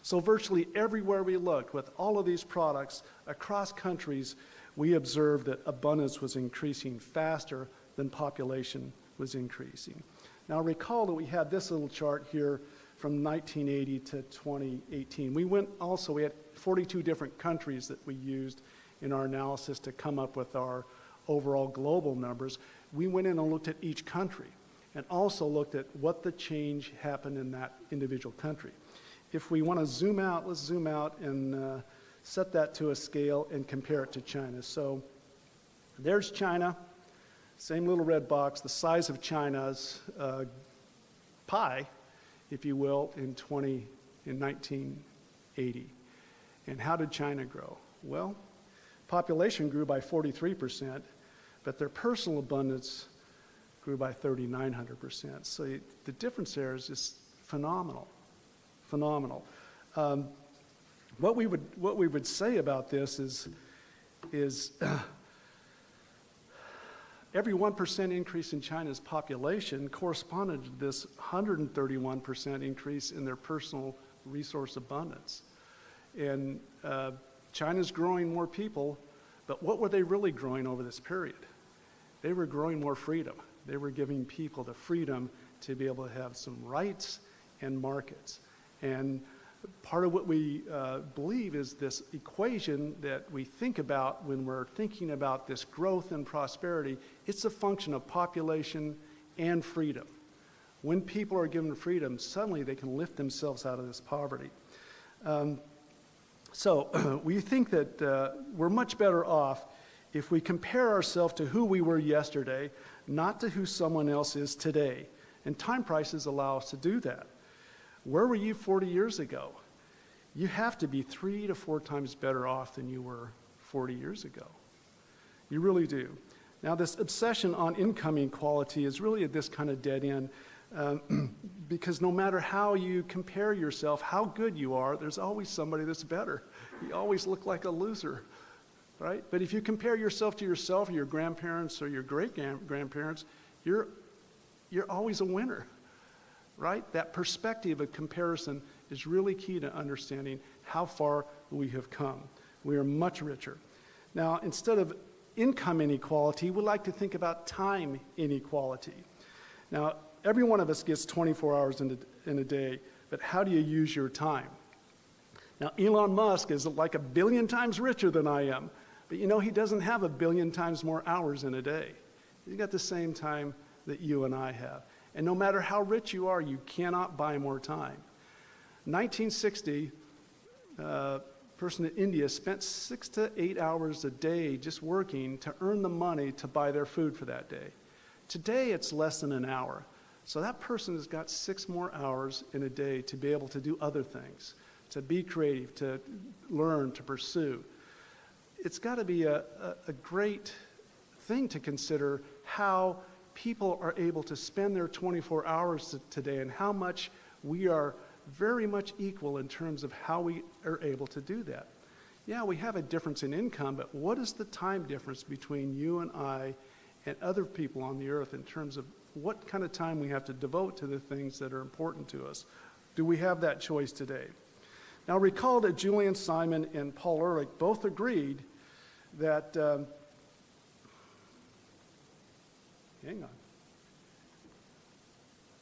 So virtually everywhere we looked with all of these products across countries, we observed that abundance was increasing faster than population was increasing. Now recall that we had this little chart here from 1980 to 2018. We went also, we had 42 different countries that we used in our analysis to come up with our overall global numbers. We went in and looked at each country and also looked at what the change happened in that individual country. If we want to zoom out, let's zoom out and uh, set that to a scale and compare it to China. So there's China, same little red box, the size of China's uh, pie, if you will, in 20, in 1980. And how did China grow? Well, population grew by 43%, but their personal abundance grew by 3,900%. So the difference there is just phenomenal, phenomenal. Um, what we would what we would say about this is is every 1% increase in China's population corresponded to this 131% increase in their personal resource abundance. And uh, China's growing more people, but what were they really growing over this period? They were growing more freedom. They were giving people the freedom to be able to have some rights and markets. And part of what we uh, believe is this equation that we think about when we're thinking about this growth and prosperity, it's a function of population and freedom. When people are given freedom, suddenly they can lift themselves out of this poverty. Um, so we think that uh, we're much better off if we compare ourselves to who we were yesterday, not to who someone else is today. And time prices allow us to do that. Where were you 40 years ago? You have to be three to four times better off than you were 40 years ago. You really do. Now, this obsession on income inequality is really at this kind of dead end um, because no matter how you compare yourself, how good you are, there's always somebody that's better. You always look like a loser, right? But if you compare yourself to yourself or your grandparents or your great grandparents, you're, you're always a winner, right? That perspective of comparison is really key to understanding how far we have come. We are much richer. Now, instead of income inequality, we like to think about time inequality. Now, every one of us gets 24 hours in a, in a day, but how do you use your time? Now, Elon Musk is like a billion times richer than I am, but you know, he doesn't have a billion times more hours in a day. He's got the same time that you and I have. And no matter how rich you are, you cannot buy more time. 1960, uh, person in India spent six to eight hours a day just working to earn the money to buy their food for that day. Today, it's less than an hour. So that person has got six more hours in a day to be able to do other things, to be creative, to learn, to pursue. It's got to be a, a, a great thing to consider how people are able to spend their 24 hours today and how much we are very much equal in terms of how we are able to do that. Yeah, we have a difference in income, but what is the time difference between you and I and other people on the earth in terms of what kind of time we have to devote to the things that are important to us? Do we have that choice today? Now, recall that Julian Simon and Paul Ehrlich both agreed that. Um, hang on.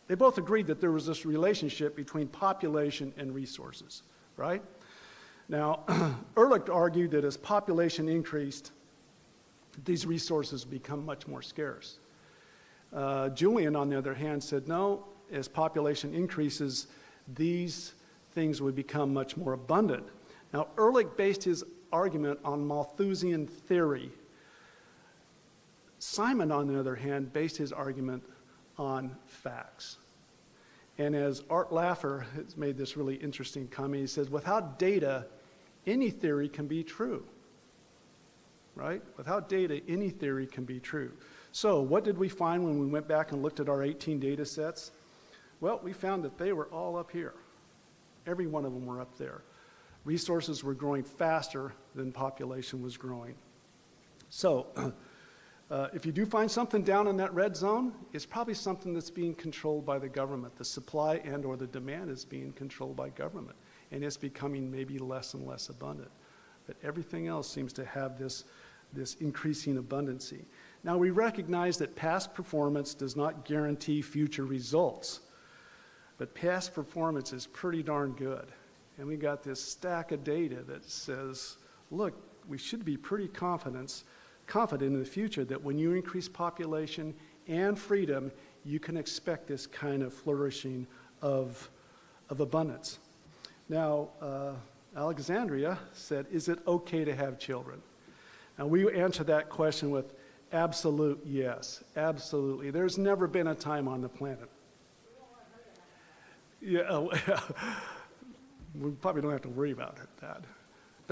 They both agreed that there was this relationship between population and resources, right? Now, Ehrlich argued that as population increased, these resources become much more scarce. Uh, Julian, on the other hand, said no, as population increases, these things would become much more abundant. Now, Ehrlich based his argument on Malthusian theory. Simon, on the other hand, based his argument on facts. And as Art Laffer has made this really interesting comment, he says, without data, any theory can be true. Right? Without data, any theory can be true. So, what did we find when we went back and looked at our 18 data sets? Well, we found that they were all up here. Every one of them were up there. Resources were growing faster than population was growing. So, Uh, if you do find something down in that red zone, it's probably something that's being controlled by the government. The supply and or the demand is being controlled by government, and it's becoming maybe less and less abundant. But everything else seems to have this, this increasing abundancy. Now, we recognize that past performance does not guarantee future results, but past performance is pretty darn good. And we got this stack of data that says, look, we should be pretty confident confident in the future that when you increase population and freedom, you can expect this kind of flourishing of, of abundance. Now, uh, Alexandria said, Is it okay to have children? And we answer that question with absolute yes, absolutely. There's never been a time on the planet. Yeah, we probably don't have to worry about it, that.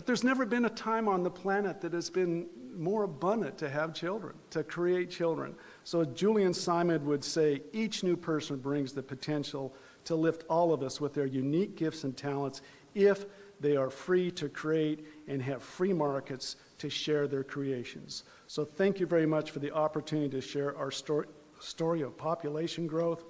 But there's never been a time on the planet that has been more abundant to have children, to create children. So Julian Simon would say each new person brings the potential to lift all of us with their unique gifts and talents if they are free to create and have free markets to share their creations. So thank you very much for the opportunity to share our story, story of population growth,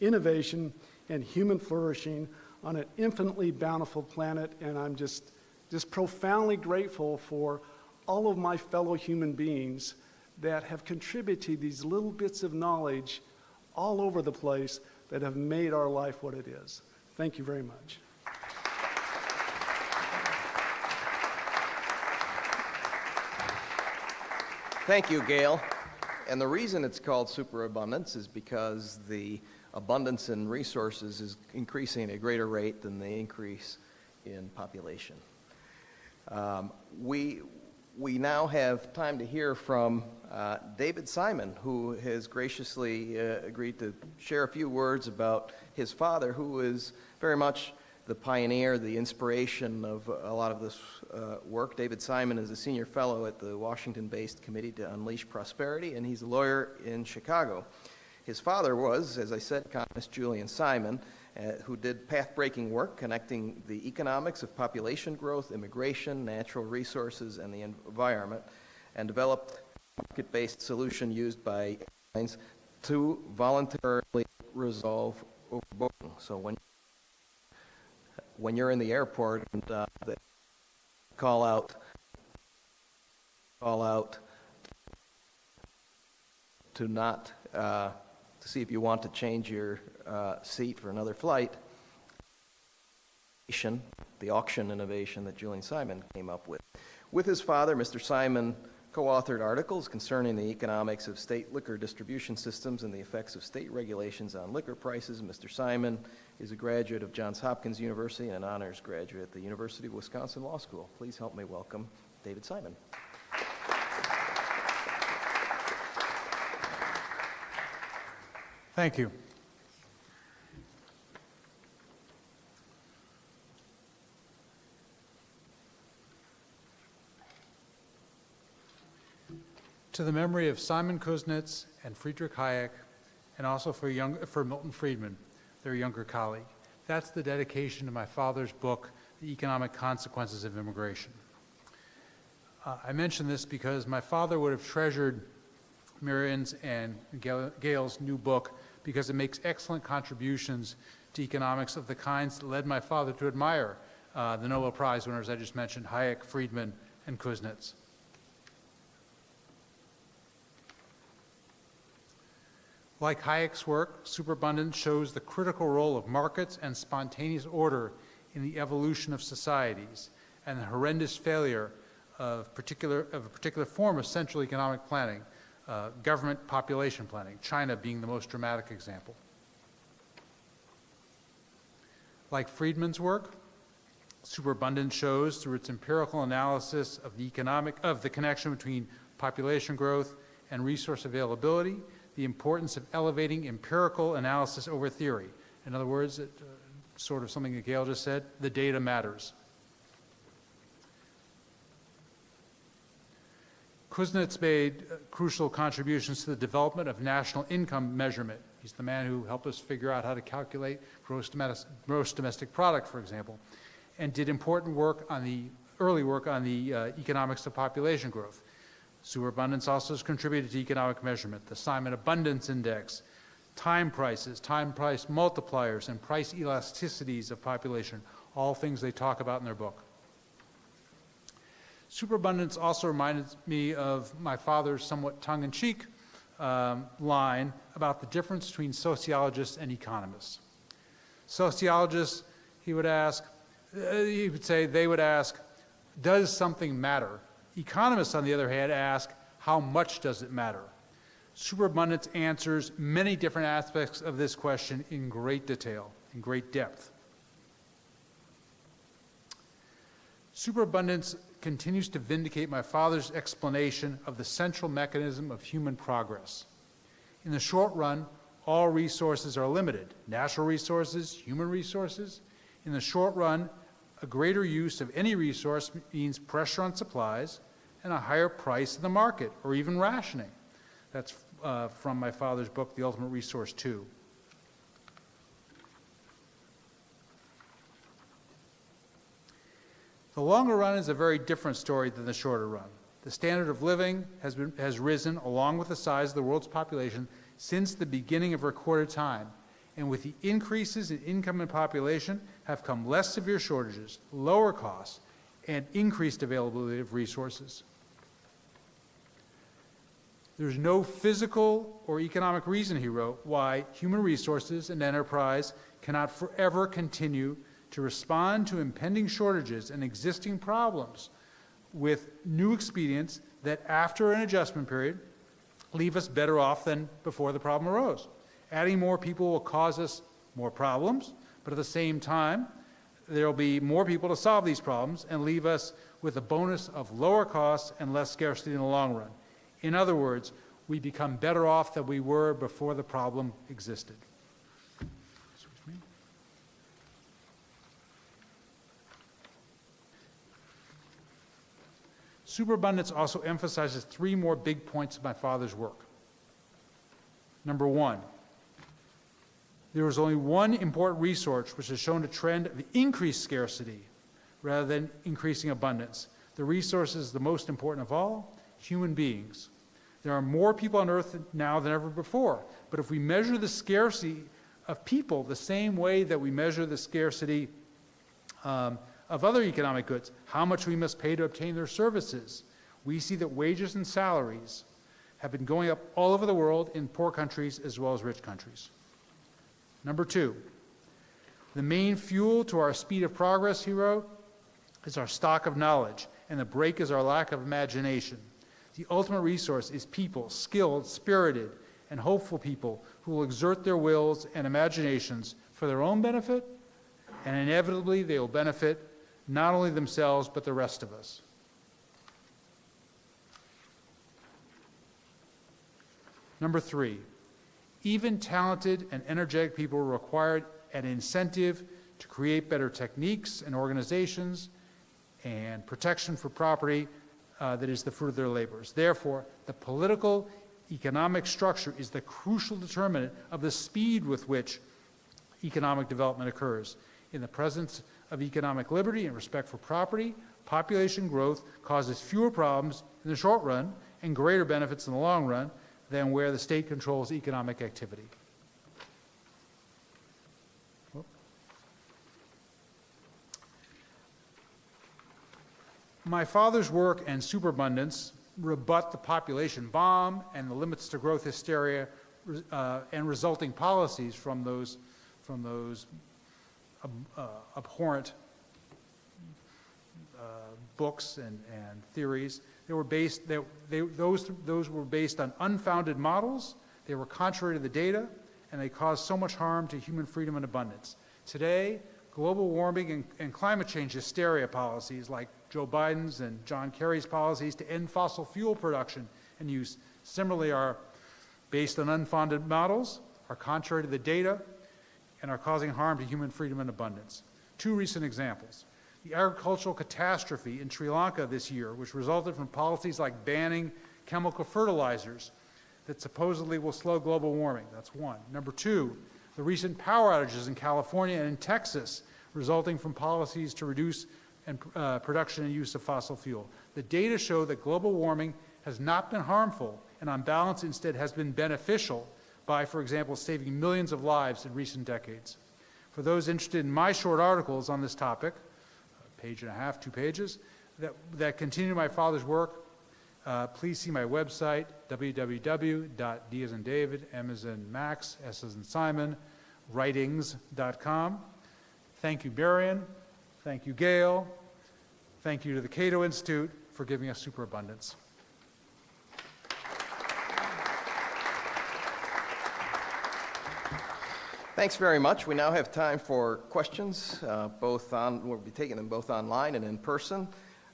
innovation, and human flourishing on an infinitely bountiful planet. And I'm just just profoundly grateful for all of my fellow human beings that have contributed these little bits of knowledge all over the place that have made our life what it is. Thank you very much. Thank you, Gale. And the reason it's called superabundance is because the abundance in resources is increasing at a greater rate than the increase in population. Um, we, we now have time to hear from uh, David Simon, who has graciously uh, agreed to share a few words about his father, who is very much the pioneer, the inspiration of a lot of this uh, work. David Simon is a senior fellow at the Washington-based Committee to Unleash Prosperity, and he's a lawyer in Chicago. His father was, as I said, economist Julian Simon, uh, who did path-breaking work connecting the economics of population growth, immigration, natural resources, and the environment, and developed a market-based solution used by airlines to voluntarily resolve overbooking. So when when you're in the airport and uh, they call out, call out to not, uh, to see if you want to change your uh, seat for another flight, the auction innovation that Julian Simon came up with. With his father, Mr. Simon co-authored articles concerning the economics of state liquor distribution systems and the effects of state regulations on liquor prices. Mr. Simon is a graduate of Johns Hopkins University and an honors graduate at the University of Wisconsin Law School. Please help me welcome David Simon. Thank you. To the memory of Simon Kuznets and Friedrich Hayek, and also for, young, for Milton Friedman, their younger colleague. That's the dedication to my father's book, The Economic Consequences of Immigration. Uh, I mention this because my father would have treasured Marian's and Gale's new book because it makes excellent contributions to economics of the kinds that led my father to admire uh, the Nobel Prize winners I just mentioned, Hayek, Friedman, and Kuznets. Like Hayek's work, superabundance shows the critical role of markets and spontaneous order in the evolution of societies and the horrendous failure of, particular, of a particular form of central economic planning, uh, government population planning, China being the most dramatic example. Like Friedman's work, superabundance shows through its empirical analysis of the economic of the connection between population growth and resource availability the importance of elevating empirical analysis over theory. In other words, it, uh, sort of something that Gale just said, the data matters. Kuznets made uh, crucial contributions to the development of national income measurement. He's the man who helped us figure out how to calculate gross domestic, gross domestic product, for example, and did important work on the early work on the uh, economics of population growth. Superabundance also has contributed to economic measurement. The Simon Abundance Index, time prices, time price multipliers, and price elasticities of population, all things they talk about in their book. Superabundance also reminded me of my father's somewhat tongue-in-cheek um, line about the difference between sociologists and economists. Sociologists, he would ask, uh, he would say, they would ask, does something matter? Economists, on the other hand, ask, how much does it matter? Superabundance answers many different aspects of this question in great detail, in great depth. Superabundance continues to vindicate my father's explanation of the central mechanism of human progress. In the short run, all resources are limited, natural resources, human resources. In the short run, a greater use of any resource means pressure on supplies, and a higher price in the market, or even rationing. That's uh, from my father's book, The Ultimate Resource 2. The longer run is a very different story than the shorter run. The standard of living has, been, has risen along with the size of the world's population since the beginning of recorded time. And with the increases in income and population have come less severe shortages, lower costs, and increased availability of resources. There's no physical or economic reason, he wrote, why human resources and enterprise cannot forever continue to respond to impending shortages and existing problems with new expedients that after an adjustment period, leave us better off than before the problem arose. Adding more people will cause us more problems, but at the same time, there will be more people to solve these problems and leave us with a bonus of lower costs and less scarcity in the long run. In other words, we become better off than we were before the problem existed. Superabundance also emphasizes three more big points of my father's work. Number one, there is only one important resource which has shown a trend of increased scarcity rather than increasing abundance. The resource is the most important of all human beings. There are more people on earth now than ever before, but if we measure the scarcity of people the same way that we measure the scarcity um, of other economic goods, how much we must pay to obtain their services, we see that wages and salaries have been going up all over the world in poor countries as well as rich countries. Number two, the main fuel to our speed of progress, he wrote, is our stock of knowledge, and the brake is our lack of imagination. The ultimate resource is people, skilled, spirited, and hopeful people who will exert their wills and imaginations for their own benefit, and inevitably they will benefit not only themselves but the rest of us. Number three, even talented and energetic people require an incentive to create better techniques and organizations and protection for property uh, that is the fruit of their labors. Therefore, the political economic structure is the crucial determinant of the speed with which economic development occurs. In the presence of economic liberty and respect for property, population growth causes fewer problems in the short run and greater benefits in the long run than where the state controls economic activity. My father's work and superabundance rebut the population bomb and the limits to growth hysteria uh, and resulting policies from those, from those uh, abhorrent uh, books and, and theories. They were based, they, they, those, those were based on unfounded models, they were contrary to the data, and they caused so much harm to human freedom and abundance. Today, global warming and, and climate change hysteria policies like Joe Biden's and John Kerry's policies to end fossil fuel production and use similarly are based on unfounded models, are contrary to the data, and are causing harm to human freedom and abundance. Two recent examples. The agricultural catastrophe in Sri Lanka this year, which resulted from policies like banning chemical fertilizers that supposedly will slow global warming. That's one. Number two, the recent power outages in California and in Texas resulting from policies to reduce and, uh, production and use of fossil fuel. The data show that global warming has not been harmful and on balance instead has been beneficial by, for example, saving millions of lives in recent decades. For those interested in my short articles on this topic, a page and a half, two pages, that, that continue my father's work, uh, please see my website, www.d as in David, M as in Max, S as in Simon, writings.com. Thank you, Marian. Thank you, Gale. Thank you to the Cato Institute for giving us superabundance. Thanks very much. We now have time for questions, uh, both on, we'll be taking them both online and in person.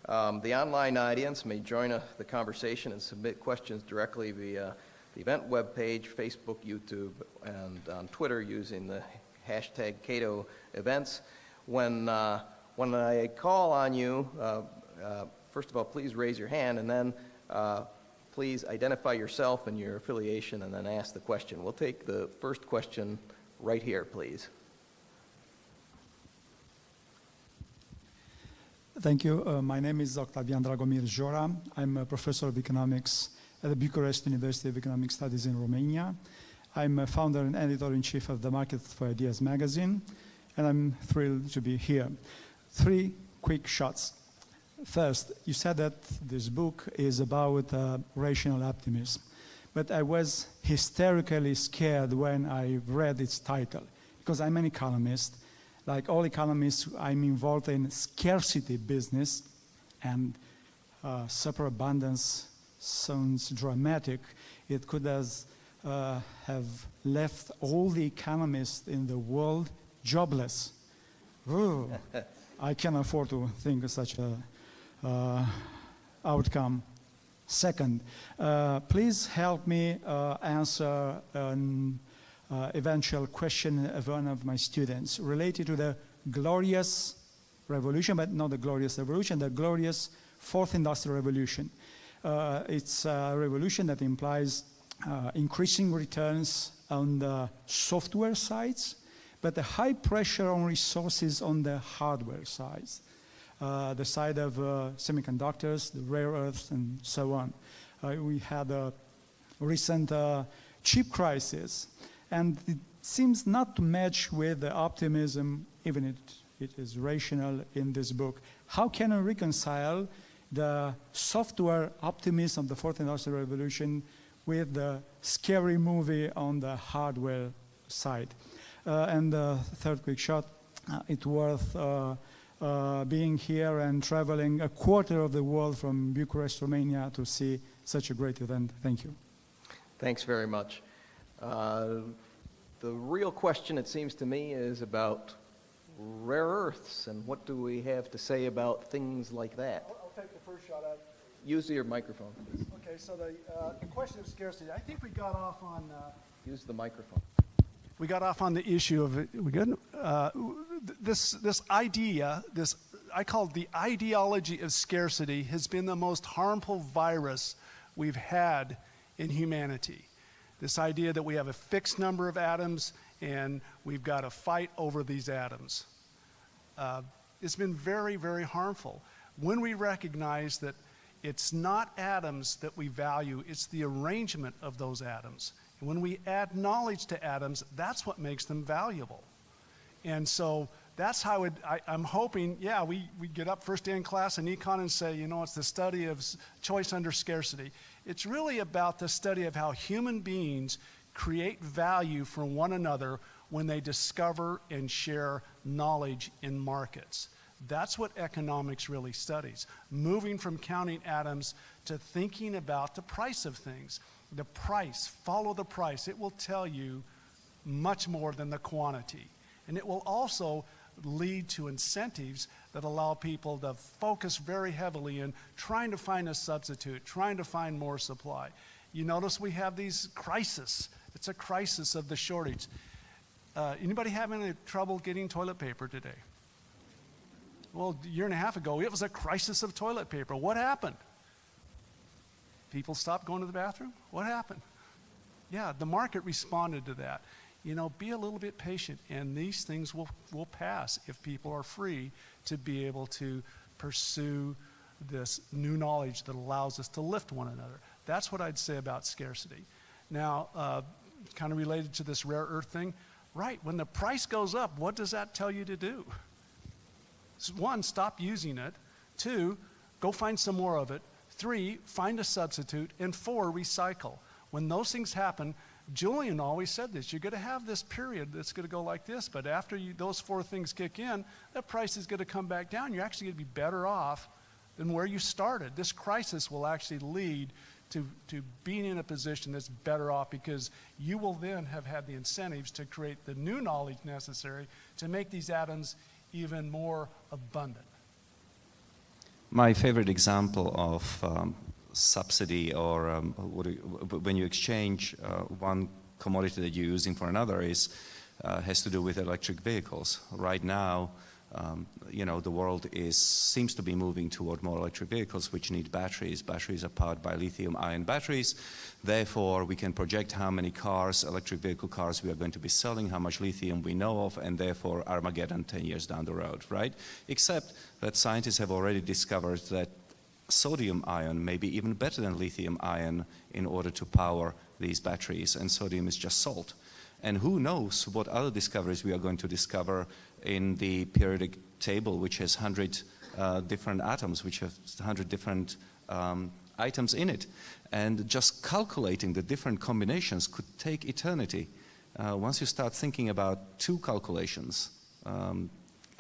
Um, the online audience may join uh, the conversation and submit questions directly via the event webpage, Facebook, YouTube, and on Twitter using the hashtag Cato Events. When uh, when I call on you, uh, uh, first of all, please raise your hand, and then uh, please identify yourself and your affiliation, and then ask the question. We'll take the first question right here, please. Thank you. Uh, my name is Octavian Dragomir Jora. I'm a professor of economics at the Bucharest University of Economic Studies in Romania. I'm a founder and editor-in-chief of the Market for Ideas magazine, and I'm thrilled to be here. Three quick shots. First, you said that this book is about uh, rational optimism, but I was hysterically scared when I read its title because I'm an economist. Like all economists, I'm involved in scarcity business and uh, superabundance sounds dramatic. It could has, uh, have left all the economists in the world jobless. I can afford to think of such a uh, outcome. Second, uh, please help me uh, answer an uh, eventual question of one of my students related to the glorious revolution, but not the glorious revolution, the glorious fourth industrial revolution. Uh, it's a revolution that implies uh, increasing returns on the software sides, but the high pressure on resources on the hardware side, uh, the side of uh, semiconductors, the rare earths, and so on. Uh, we had a recent uh, chip crisis, and it seems not to match with the optimism, even it, it is rational in this book. How can I reconcile the software optimism of the fourth industrial revolution with the scary movie on the hardware side? Uh, and the third quick shot, uh, it's worth uh, uh, being here and traveling a quarter of the world from Bucharest, Romania to see such a great event. Thank you. Thanks very much. Uh, the real question, it seems to me, is about rare earths and what do we have to say about things like that? I'll, I'll take the first shot at. Use your microphone, please. Okay, so the, uh, the question of scarcity, I think we got off on, uh, Use the microphone. We got off on the issue of, we good? Uh, this, this idea, this, I call it the ideology of scarcity, has been the most harmful virus we've had in humanity. This idea that we have a fixed number of atoms and we've got to fight over these atoms. Uh, it's been very, very harmful. When we recognize that it's not atoms that we value, it's the arrangement of those atoms. And when we add knowledge to atoms, that's what makes them valuable. And so that's how it, I, am hoping, yeah, we, we get up first day in class in econ and say, you know, it's the study of choice under scarcity. It's really about the study of how human beings create value for one another when they discover and share knowledge in markets. That's what economics really studies. Moving from counting atoms to thinking about the price of things. The price, follow the price. It will tell you much more than the quantity. And it will also lead to incentives that allow people to focus very heavily in trying to find a substitute, trying to find more supply. You notice we have these crises. It's a crisis of the shortage. Uh, anybody having any trouble getting toilet paper today? Well, a year and a half ago, it was a crisis of toilet paper. What happened? People stopped going to the bathroom? What happened? Yeah, the market responded to that you know, be a little bit patient, and these things will, will pass if people are free to be able to pursue this new knowledge that allows us to lift one another. That's what I'd say about scarcity. Now, uh, kind of related to this rare earth thing, right, when the price goes up, what does that tell you to do? One, stop using it. Two, go find some more of it. Three, find a substitute. And four, recycle. When those things happen, Julian always said this you're going to have this period that's going to go like this, but after you, those four things kick in, that price is going to come back down. You're actually going to be better off than where you started. This crisis will actually lead to, to being in a position that's better off because you will then have had the incentives to create the new knowledge necessary to make these atoms even more abundant. My favorite example of um, subsidy or um, when you exchange uh, one commodity that you're using for another is uh, has to do with electric vehicles. Right now, um, you know, the world is seems to be moving toward more electric vehicles which need batteries. Batteries are powered by lithium-ion batteries. Therefore, we can project how many cars, electric vehicle cars, we are going to be selling, how much lithium we know of, and therefore Armageddon 10 years down the road, right? Except that scientists have already discovered that sodium ion may be even better than lithium ion in order to power these batteries, and sodium is just salt. And who knows what other discoveries we are going to discover in the periodic table, which has 100 uh, different atoms, which have 100 different um, items in it. And just calculating the different combinations could take eternity. Uh, once you start thinking about two calculations, um,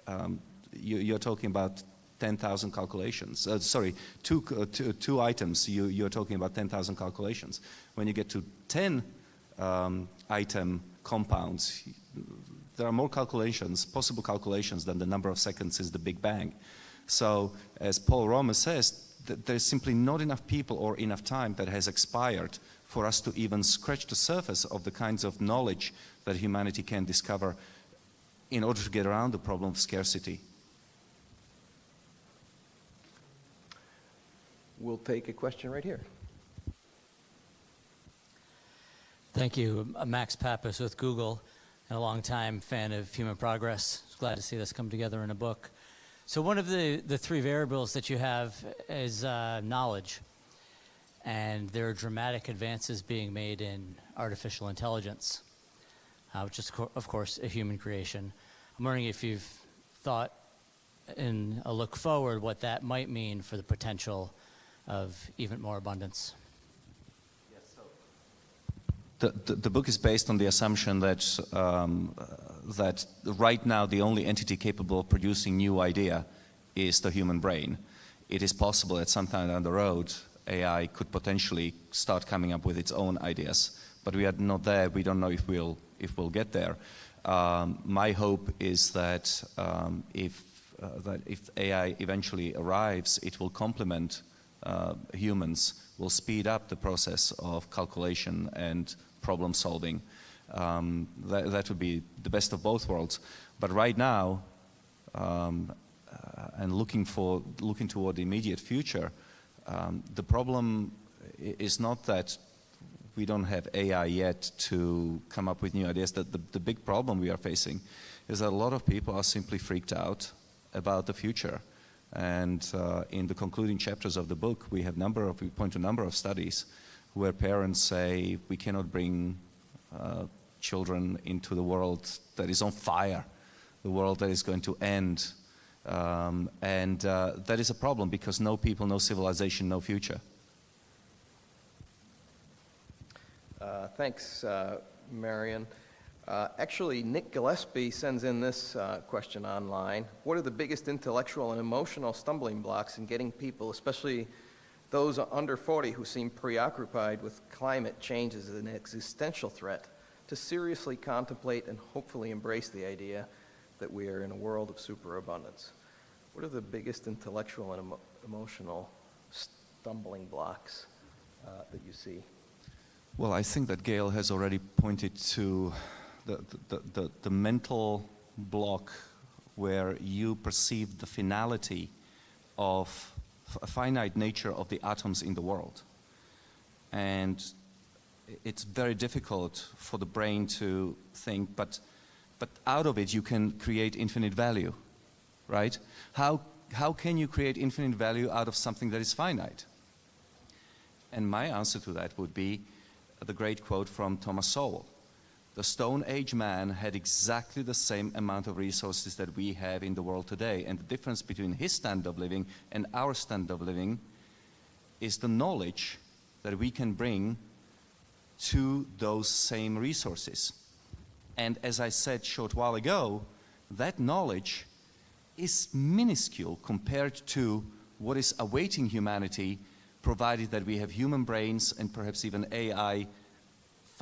um, you, are talking about 10,000 calculations. Uh, sorry, two, uh, two, two, items, you, you're talking about 10,000 calculations. When you get to 10 um, item compounds, there are more calculations, possible calculations, than the number of seconds is the Big Bang. So, as Paul Romer says, th there's simply not enough people or enough time that has expired for us to even scratch the surface of the kinds of knowledge that humanity can discover in order to get around the problem of scarcity. We'll take a question right here. Thank you. Max Pappas with Google and a longtime fan of human progress. Glad to see this come together in a book. So one of the, the three variables that you have is uh, knowledge. And there are dramatic advances being made in artificial intelligence, uh, which is, co of course, a human creation. I'm wondering if you've thought in a look forward what that might mean for the potential of even more abundance. The, the, book is based on the assumption that, um, that right now the only entity capable of producing new idea is the human brain. It is possible that sometime down the road AI could potentially start coming up with its own ideas, but we are not there. We don't know if we'll, if we'll get there. Um, my hope is that, um, if, uh, that if AI eventually arrives, it will complement uh, humans, will speed up the process of calculation and problem solving. Um, that, that, would be the best of both worlds. But right now, um, uh, and looking for looking toward the immediate future, um, the problem is not that we don't have AI yet to come up with new ideas. That the, the big problem we are facing is that a lot of people are simply freaked out about the future. And uh, in the concluding chapters of the book, we have number of, we point to a number of studies where parents say we cannot bring uh, children into the world that is on fire, the world that is going to end. Um, and uh, that is a problem because no people, no civilization, no future. Uh, thanks, uh, Marian. Uh, actually, Nick Gillespie sends in this uh, question online. What are the biggest intellectual and emotional stumbling blocks in getting people, especially those under 40 who seem preoccupied with climate change as an existential threat to seriously contemplate and hopefully embrace the idea that we are in a world of superabundance. What are the biggest intellectual and emo emotional stumbling blocks uh, that you see? Well, I think that Gale has already pointed to the, the, the, the mental block where you perceive the finality of finite nature of the atoms in the world. And it's very difficult for the brain to think, but, but out of it you can create infinite value, right? How, how can you create infinite value out of something that is finite? And my answer to that would be the great quote from Thomas Sowell. The Stone Age man had exactly the same amount of resources that we have in the world today. And the difference between his standard of living and our standard of living is the knowledge that we can bring to those same resources. And as I said short while ago, that knowledge is minuscule compared to what is awaiting humanity, provided that we have human brains and perhaps even AI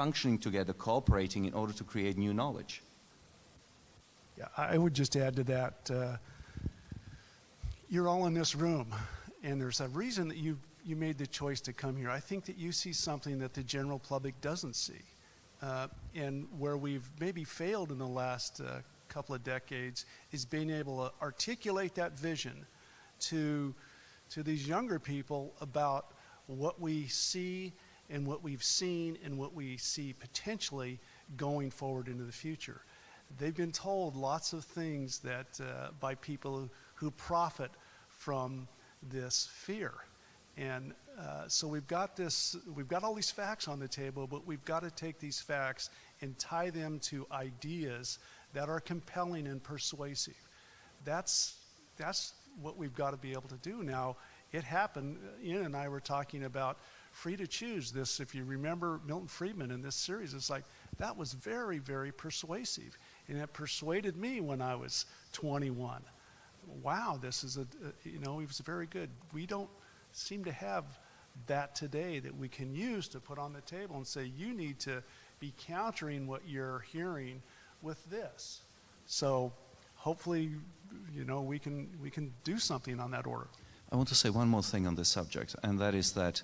functioning together, cooperating in order to create new knowledge. Yeah, I would just add to that. Uh, you're all in this room, and there's a reason that you you made the choice to come here. I think that you see something that the general public doesn't see, uh, and where we've maybe failed in the last uh, couple of decades is being able to articulate that vision to to these younger people about what we see and what we've seen and what we see potentially going forward into the future. They've been told lots of things that uh, by people who profit from this fear. And uh, so we've got this, we've got all these facts on the table, but we've got to take these facts and tie them to ideas that are compelling and persuasive. That's, that's what we've got to be able to do now. It happened, Ian and I were talking about free to choose this. If you remember Milton Friedman in this series, it's like that was very, very persuasive. And it persuaded me when I was 21. wow, this is a, a- you know, he was very good. We don't seem to have that today that we can use to put on the table and say, you need to be countering what you're hearing with this. So hopefully, you know, we can, we can do something on that order. I want to say one more thing on this subject, and that is that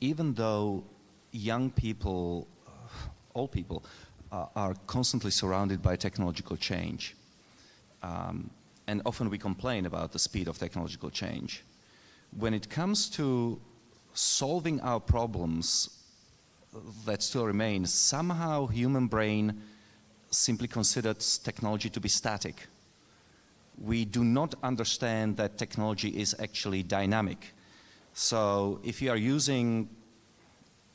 even though young people, uh, all people, uh, are constantly surrounded by technological change, um, and often we complain about the speed of technological change, when it comes to solving our problems that still remain, somehow human brain simply considers technology to be static we do not understand that technology is actually dynamic. So if you are using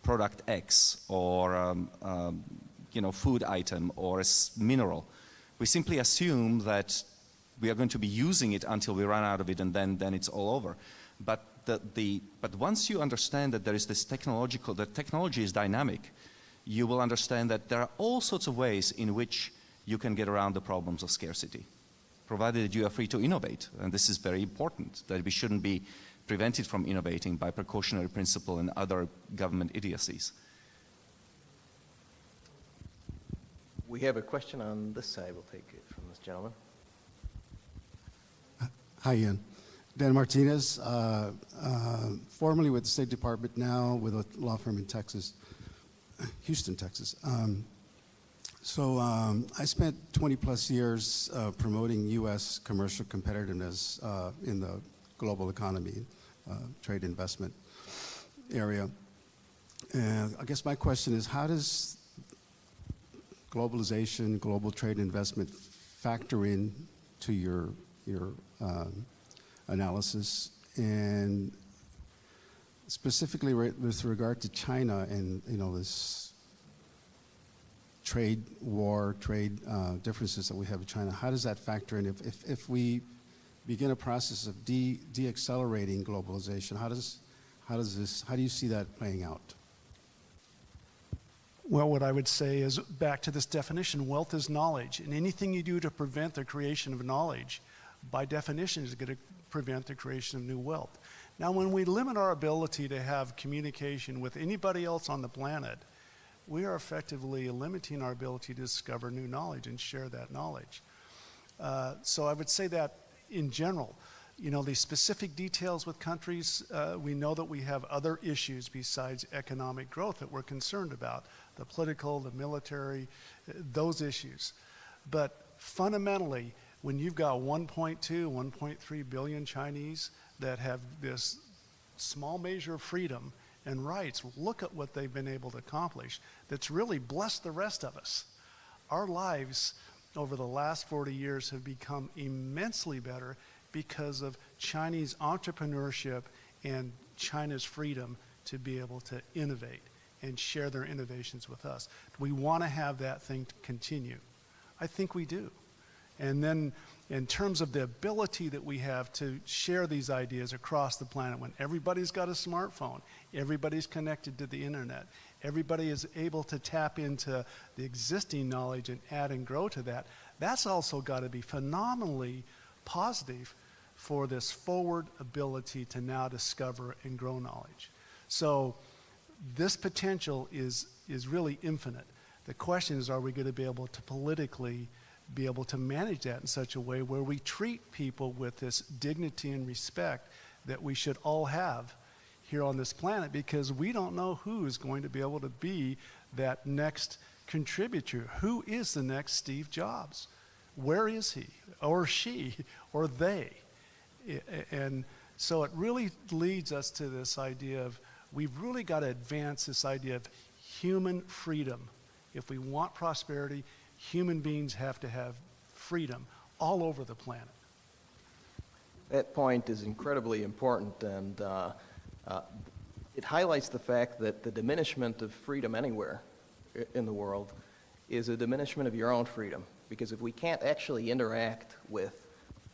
product X or um, um, you know food item or a mineral, we simply assume that we are going to be using it until we run out of it and then, then it's all over. But, the, the, but once you understand that there is this technological, that technology is dynamic, you will understand that there are all sorts of ways in which you can get around the problems of scarcity provided that you are free to innovate. And this is very important, that we shouldn't be prevented from innovating by precautionary principle and other government idiocies. We have a question on this side. We'll take it from this gentleman. Hi, Ian. Dan Martinez, uh, uh, formerly with the State Department, now with a law firm in Texas, Houston, Texas. Um, so um, I spent 20 plus years uh, promoting U.S. commercial competitiveness uh, in the global economy, uh, trade investment area. And I guess my question is, how does globalization, global trade investment factor in to your your um, analysis and specifically with regard to China and you know this trade war, trade uh, differences that we have with China. How does that factor in? If if, if we begin a process of de deaccelerating globalization, how does how does this how do you see that playing out? Well, what I would say is back to this definition wealth is knowledge. And anything you do to prevent the creation of knowledge, by definition, is going to prevent the creation of new wealth. Now, when we limit our ability to have communication with anybody else on the planet, we are effectively limiting our ability to discover new knowledge and share that knowledge. Uh, so I would say that in general. You know, the specific details with countries, uh, we know that we have other issues besides economic growth that we're concerned about the political, the military, uh, those issues. But fundamentally, when you've got 1.2, 1.3 billion Chinese that have this small measure of freedom and rights, look at what they've been able to accomplish that's really blessed the rest of us. Our lives over the last 40 years have become immensely better because of Chinese entrepreneurship and China's freedom to be able to innovate and share their innovations with us. We want to have that thing continue. I think we do. And then, in terms of the ability that we have to share these ideas across the planet, when everybody's got a smartphone, everybody's connected to the internet, everybody is able to tap into the existing knowledge and add and grow to that, that's also got to be phenomenally positive for this forward ability to now discover and grow knowledge. So, this potential is, is really infinite. The question is, are we going to be able to politically be able to manage that in such a way where we treat people with this dignity and respect that we should all have here on this planet because we don't know who is going to be able to be that next contributor. Who is the next Steve Jobs? Where is he or she or they? And so it really leads us to this idea of we've really got to advance this idea of human freedom. If we want prosperity, human beings have to have freedom all over the planet. That point is incredibly important, and uh, uh, it highlights the fact that the diminishment of freedom anywhere in the world is a diminishment of your own freedom. Because if we can't actually interact with,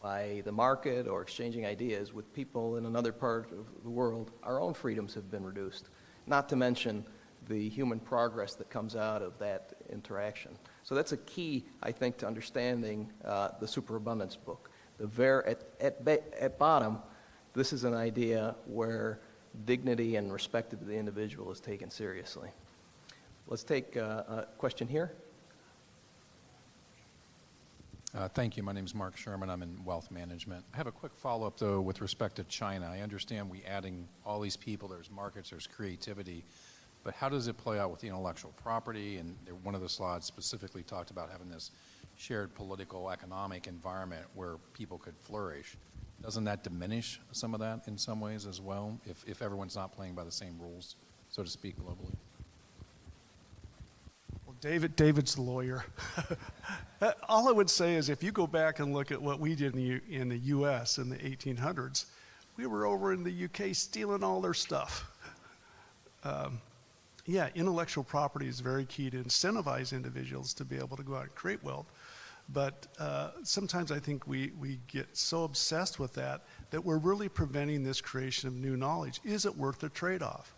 by the market or exchanging ideas with people in another part of the world, our own freedoms have been reduced. Not to mention the human progress that comes out of that interaction. So that's a key, I think, to understanding uh, the superabundance book. the ver- at, at, at bottom, this is an idea where dignity and respect of the individual is taken seriously. Let's take uh, a question here. Uh, Thank you. My name is Mark Sherman. I'm in wealth management. I have a quick follow-up, though, with respect to China. I understand we adding all these people, there's markets, there's creativity, but how does it play out with the intellectual property? And one of the slides specifically talked about having this shared political, economic environment where people could flourish. Doesn't that diminish some of that in some ways as well, if, if everyone's not playing by the same rules, so to speak, globally? Well, David, David's the lawyer. All I would say is if you go back and look at what we did in the, U- in the US in the 1800s, we were over in the UK stealing all their stuff. Um, yeah, intellectual property is very key to incentivize individuals to be able to go out and create wealth. But uh, sometimes I think we, we get so obsessed with that that we're really preventing this creation of new knowledge. Is it worth the trade off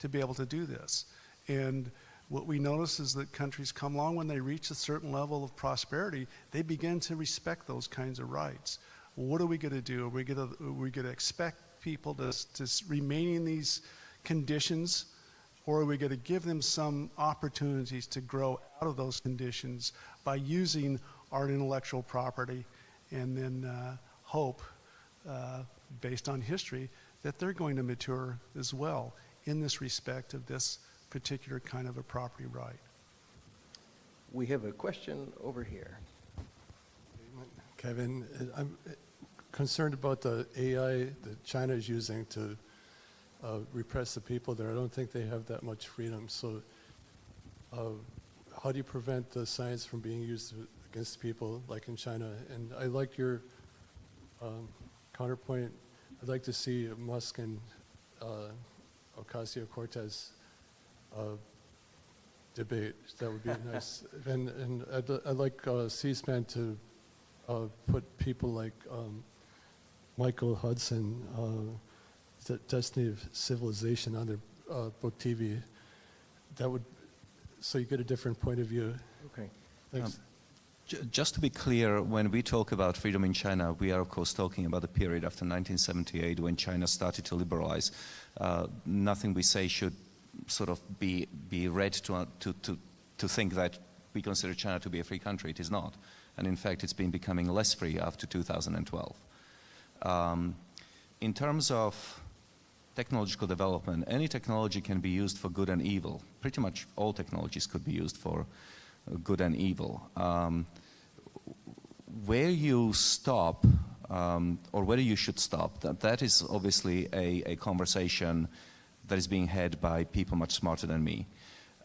to be able to do this? And what we notice is that countries come along when they reach a certain level of prosperity, they begin to respect those kinds of rights. What are we going to do? Are we going to, expect people to, to remain in these conditions? Or are we going to give them some opportunities to grow out of those conditions by using our intellectual property and then uh, hope, uh, based on history, that they're going to mature as well in this respect of this particular kind of a property right? We have a question over here. Kevin, I'm uh, concerned about the AI that China is using to uh, repress the people there. I don't think they have that much freedom. So, uh, how do you prevent the science from being used against people like in China? And I like your um, counterpoint. I'd like to see Musk and uh, Ocasio Cortez uh, debate. That would be nice. And, and I'd, I'd like uh, C-SPAN to uh, put people like um, Michael Hudson, uh, the Destiny of Civilization on their uh, book TV. That would, so you get a different point of view. Okay. Thanks. J- Just to be clear, when we talk about freedom in China, we are of course talking about the period after 1978 when China started to liberalize. Uh, nothing we say should sort of be, be read to, to, to, to think that we consider China to be a free country. It is not. And in fact, it's been becoming less free after 2012. Um, in terms of technological development, any technology can be used for good and evil. Pretty much all technologies could be used for good and evil. Um, where you stop, um, or whether you should stop, that, that is obviously a, a conversation that is being had by people much smarter than me.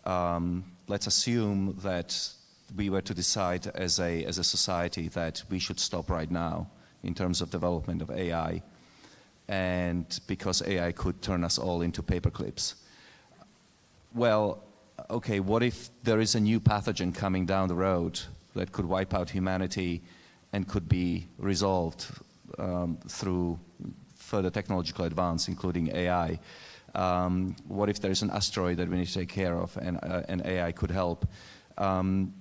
Um, let's assume that we were to decide as a, as a society that we should stop right now in terms of development of AI, and because AI could turn us all into paperclips. Well, okay, what if there is a new pathogen coming down the road that could wipe out humanity and could be resolved um, through further technological advance, including AI? Um, what if there is an asteroid that we need to take care of and, uh, and AI could help? Um,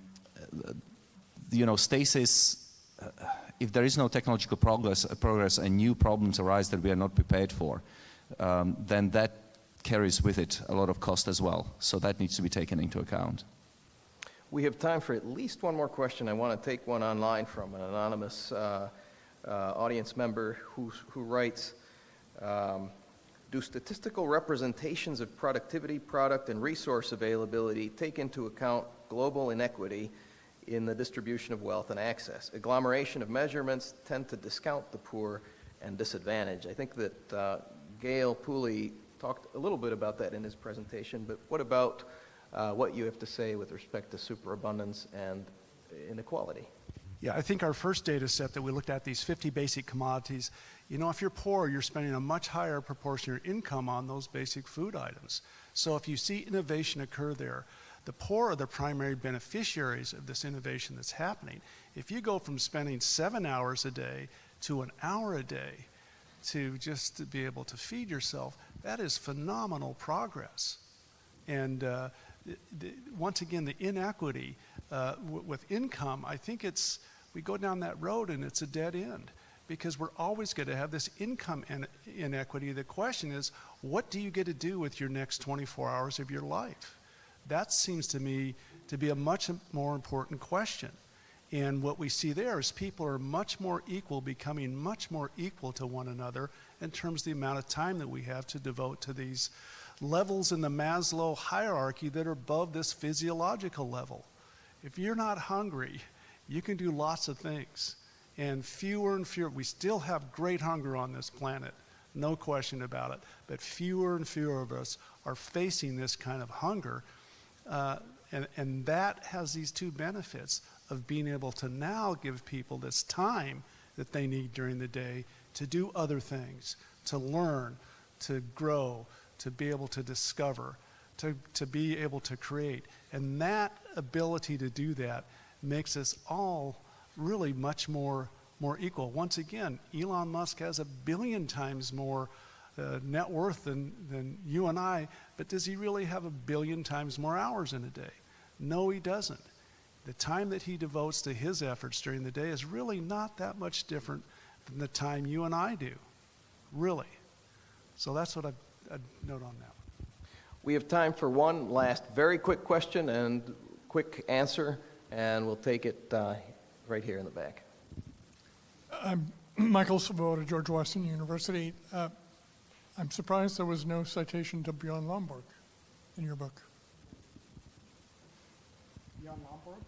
you know, stasis, uh, if there is no technological progress, progress and new problems arise that we are not prepared for, um, then that carries with it a lot of cost as well. So that needs to be taken into account. We have time for at least one more question. I want to take one online from an anonymous uh, uh, audience member who, who writes, um, do statistical representations of productivity, product, and resource availability take into account global inequity in the distribution of wealth and access? Agglomeration of measurements tend to discount the poor and disadvantaged. I think that uh, Gale Pooley talked a little bit about that in his presentation, but what about uh, what you have to say with respect to superabundance and inequality? Yeah, I think our first data set that we looked at, these 50 basic commodities, you know, if you're poor, you're spending a much higher proportion of your income on those basic food items. So if you see innovation occur there, the poor are the primary beneficiaries of this innovation that's happening. If you go from spending seven hours a day to an hour a day to just to be able to feed yourself, that is phenomenal progress. And uh, th- th- once again, the inequity uh, with income, I think it's, we go down that road and it's a dead end. because we're always going to have this income in- inequity. The question is, what do you get to do with your next 24 hours of your life? That seems to me to be a much more important question. And what we see there is people are much more equal, becoming much more equal to one another in terms of the amount of time that we have to devote to these levels in the Maslow hierarchy that are above this physiological level. If you're not hungry, you can do lots of things. And fewer and fewer, we still have great hunger on this planet, no question about it. But fewer and fewer of us are facing this kind of hunger. Uh, and, and that has these two benefits of being able to now give people this time that they need during the day to do other things, to learn, to grow, to be able to discover, to, to be able to create. And that ability to do that makes us all really much more, more equal. Once again, Elon Musk has a billion times more uh, net worth than, than you and I, but does he really have a billion times more hours in a day? No, he doesn't. The time that he devotes to his efforts during the day is really not that much different than the time you and I do. Really. So that's what I'd, I'd note on that. We have time for one last very quick question and quick answer, and we'll take it uh, right here in the back. I'm Michael Svoboda, George Washington University. Uh, I'm surprised there was no citation to Bjorn Lomborg in your book. Bjorn Lomborg?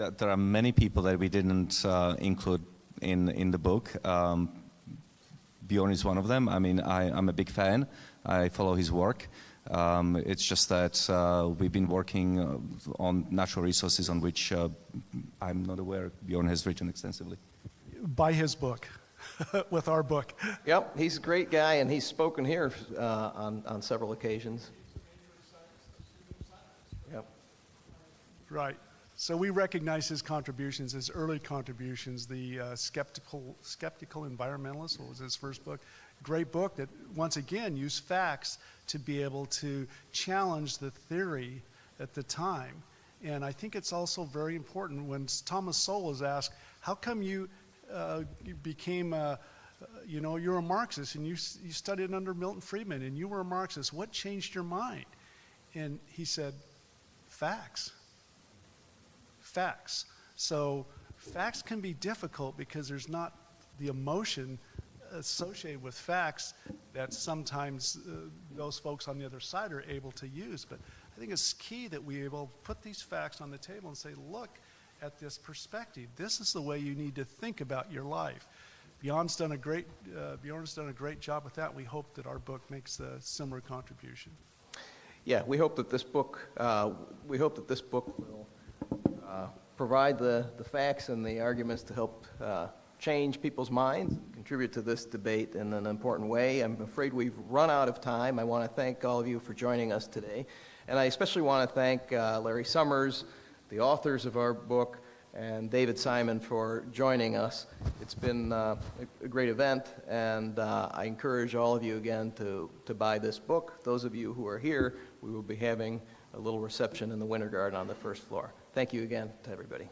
There, there are many people that we didn't uh, include in, in the book. Um, Bjorn is one of them. I mean, I, I'm a big fan. I follow his work. Um, it's just that uh, we've been working uh, on natural resources on which uh, I'm not aware Bjorn has written extensively. Buy his book with our book. Yep, he's a great guy, and he's spoken here uh, on, on several occasions. Yep. Right. So we recognize his contributions, his early contributions, the uh, skeptical, skeptical environmentalist. What was his first book? Great book that once again used facts to be able to challenge the theory at the time. And I think it's also very important when Thomas Sowell was asked, "How come you, uh, you became a, you know, you're a Marxist and you you studied under Milton Friedman and you were a Marxist? What changed your mind?" And he said, "Facts." Facts. So facts can be difficult because there's not the emotion associated with facts that sometimes uh, those folks on the other side are able to use. But I think it's key that we able to put these facts on the table and say, look at this perspective. This is the way you need to think about your life. Bjorn's done a great, uh, Bjorn's done a great job with that. We hope that our book makes a similar contribution. Yeah, we hope that this book, uh, we hope that this book will uh, provide the, the facts and the arguments to help uh, change people's minds, contribute to this debate in an important way. I'm afraid we've run out of time. I want to thank all of you for joining us today. And I especially want to thank uh, Larry Summers, the authors of our book, and David Simon for joining us. It's been uh, a, great event, and uh, I encourage all of you again to, to buy this book. Those of you who are here, we will be having a little reception in the Winter Garden on the first floor. Thank you again to everybody.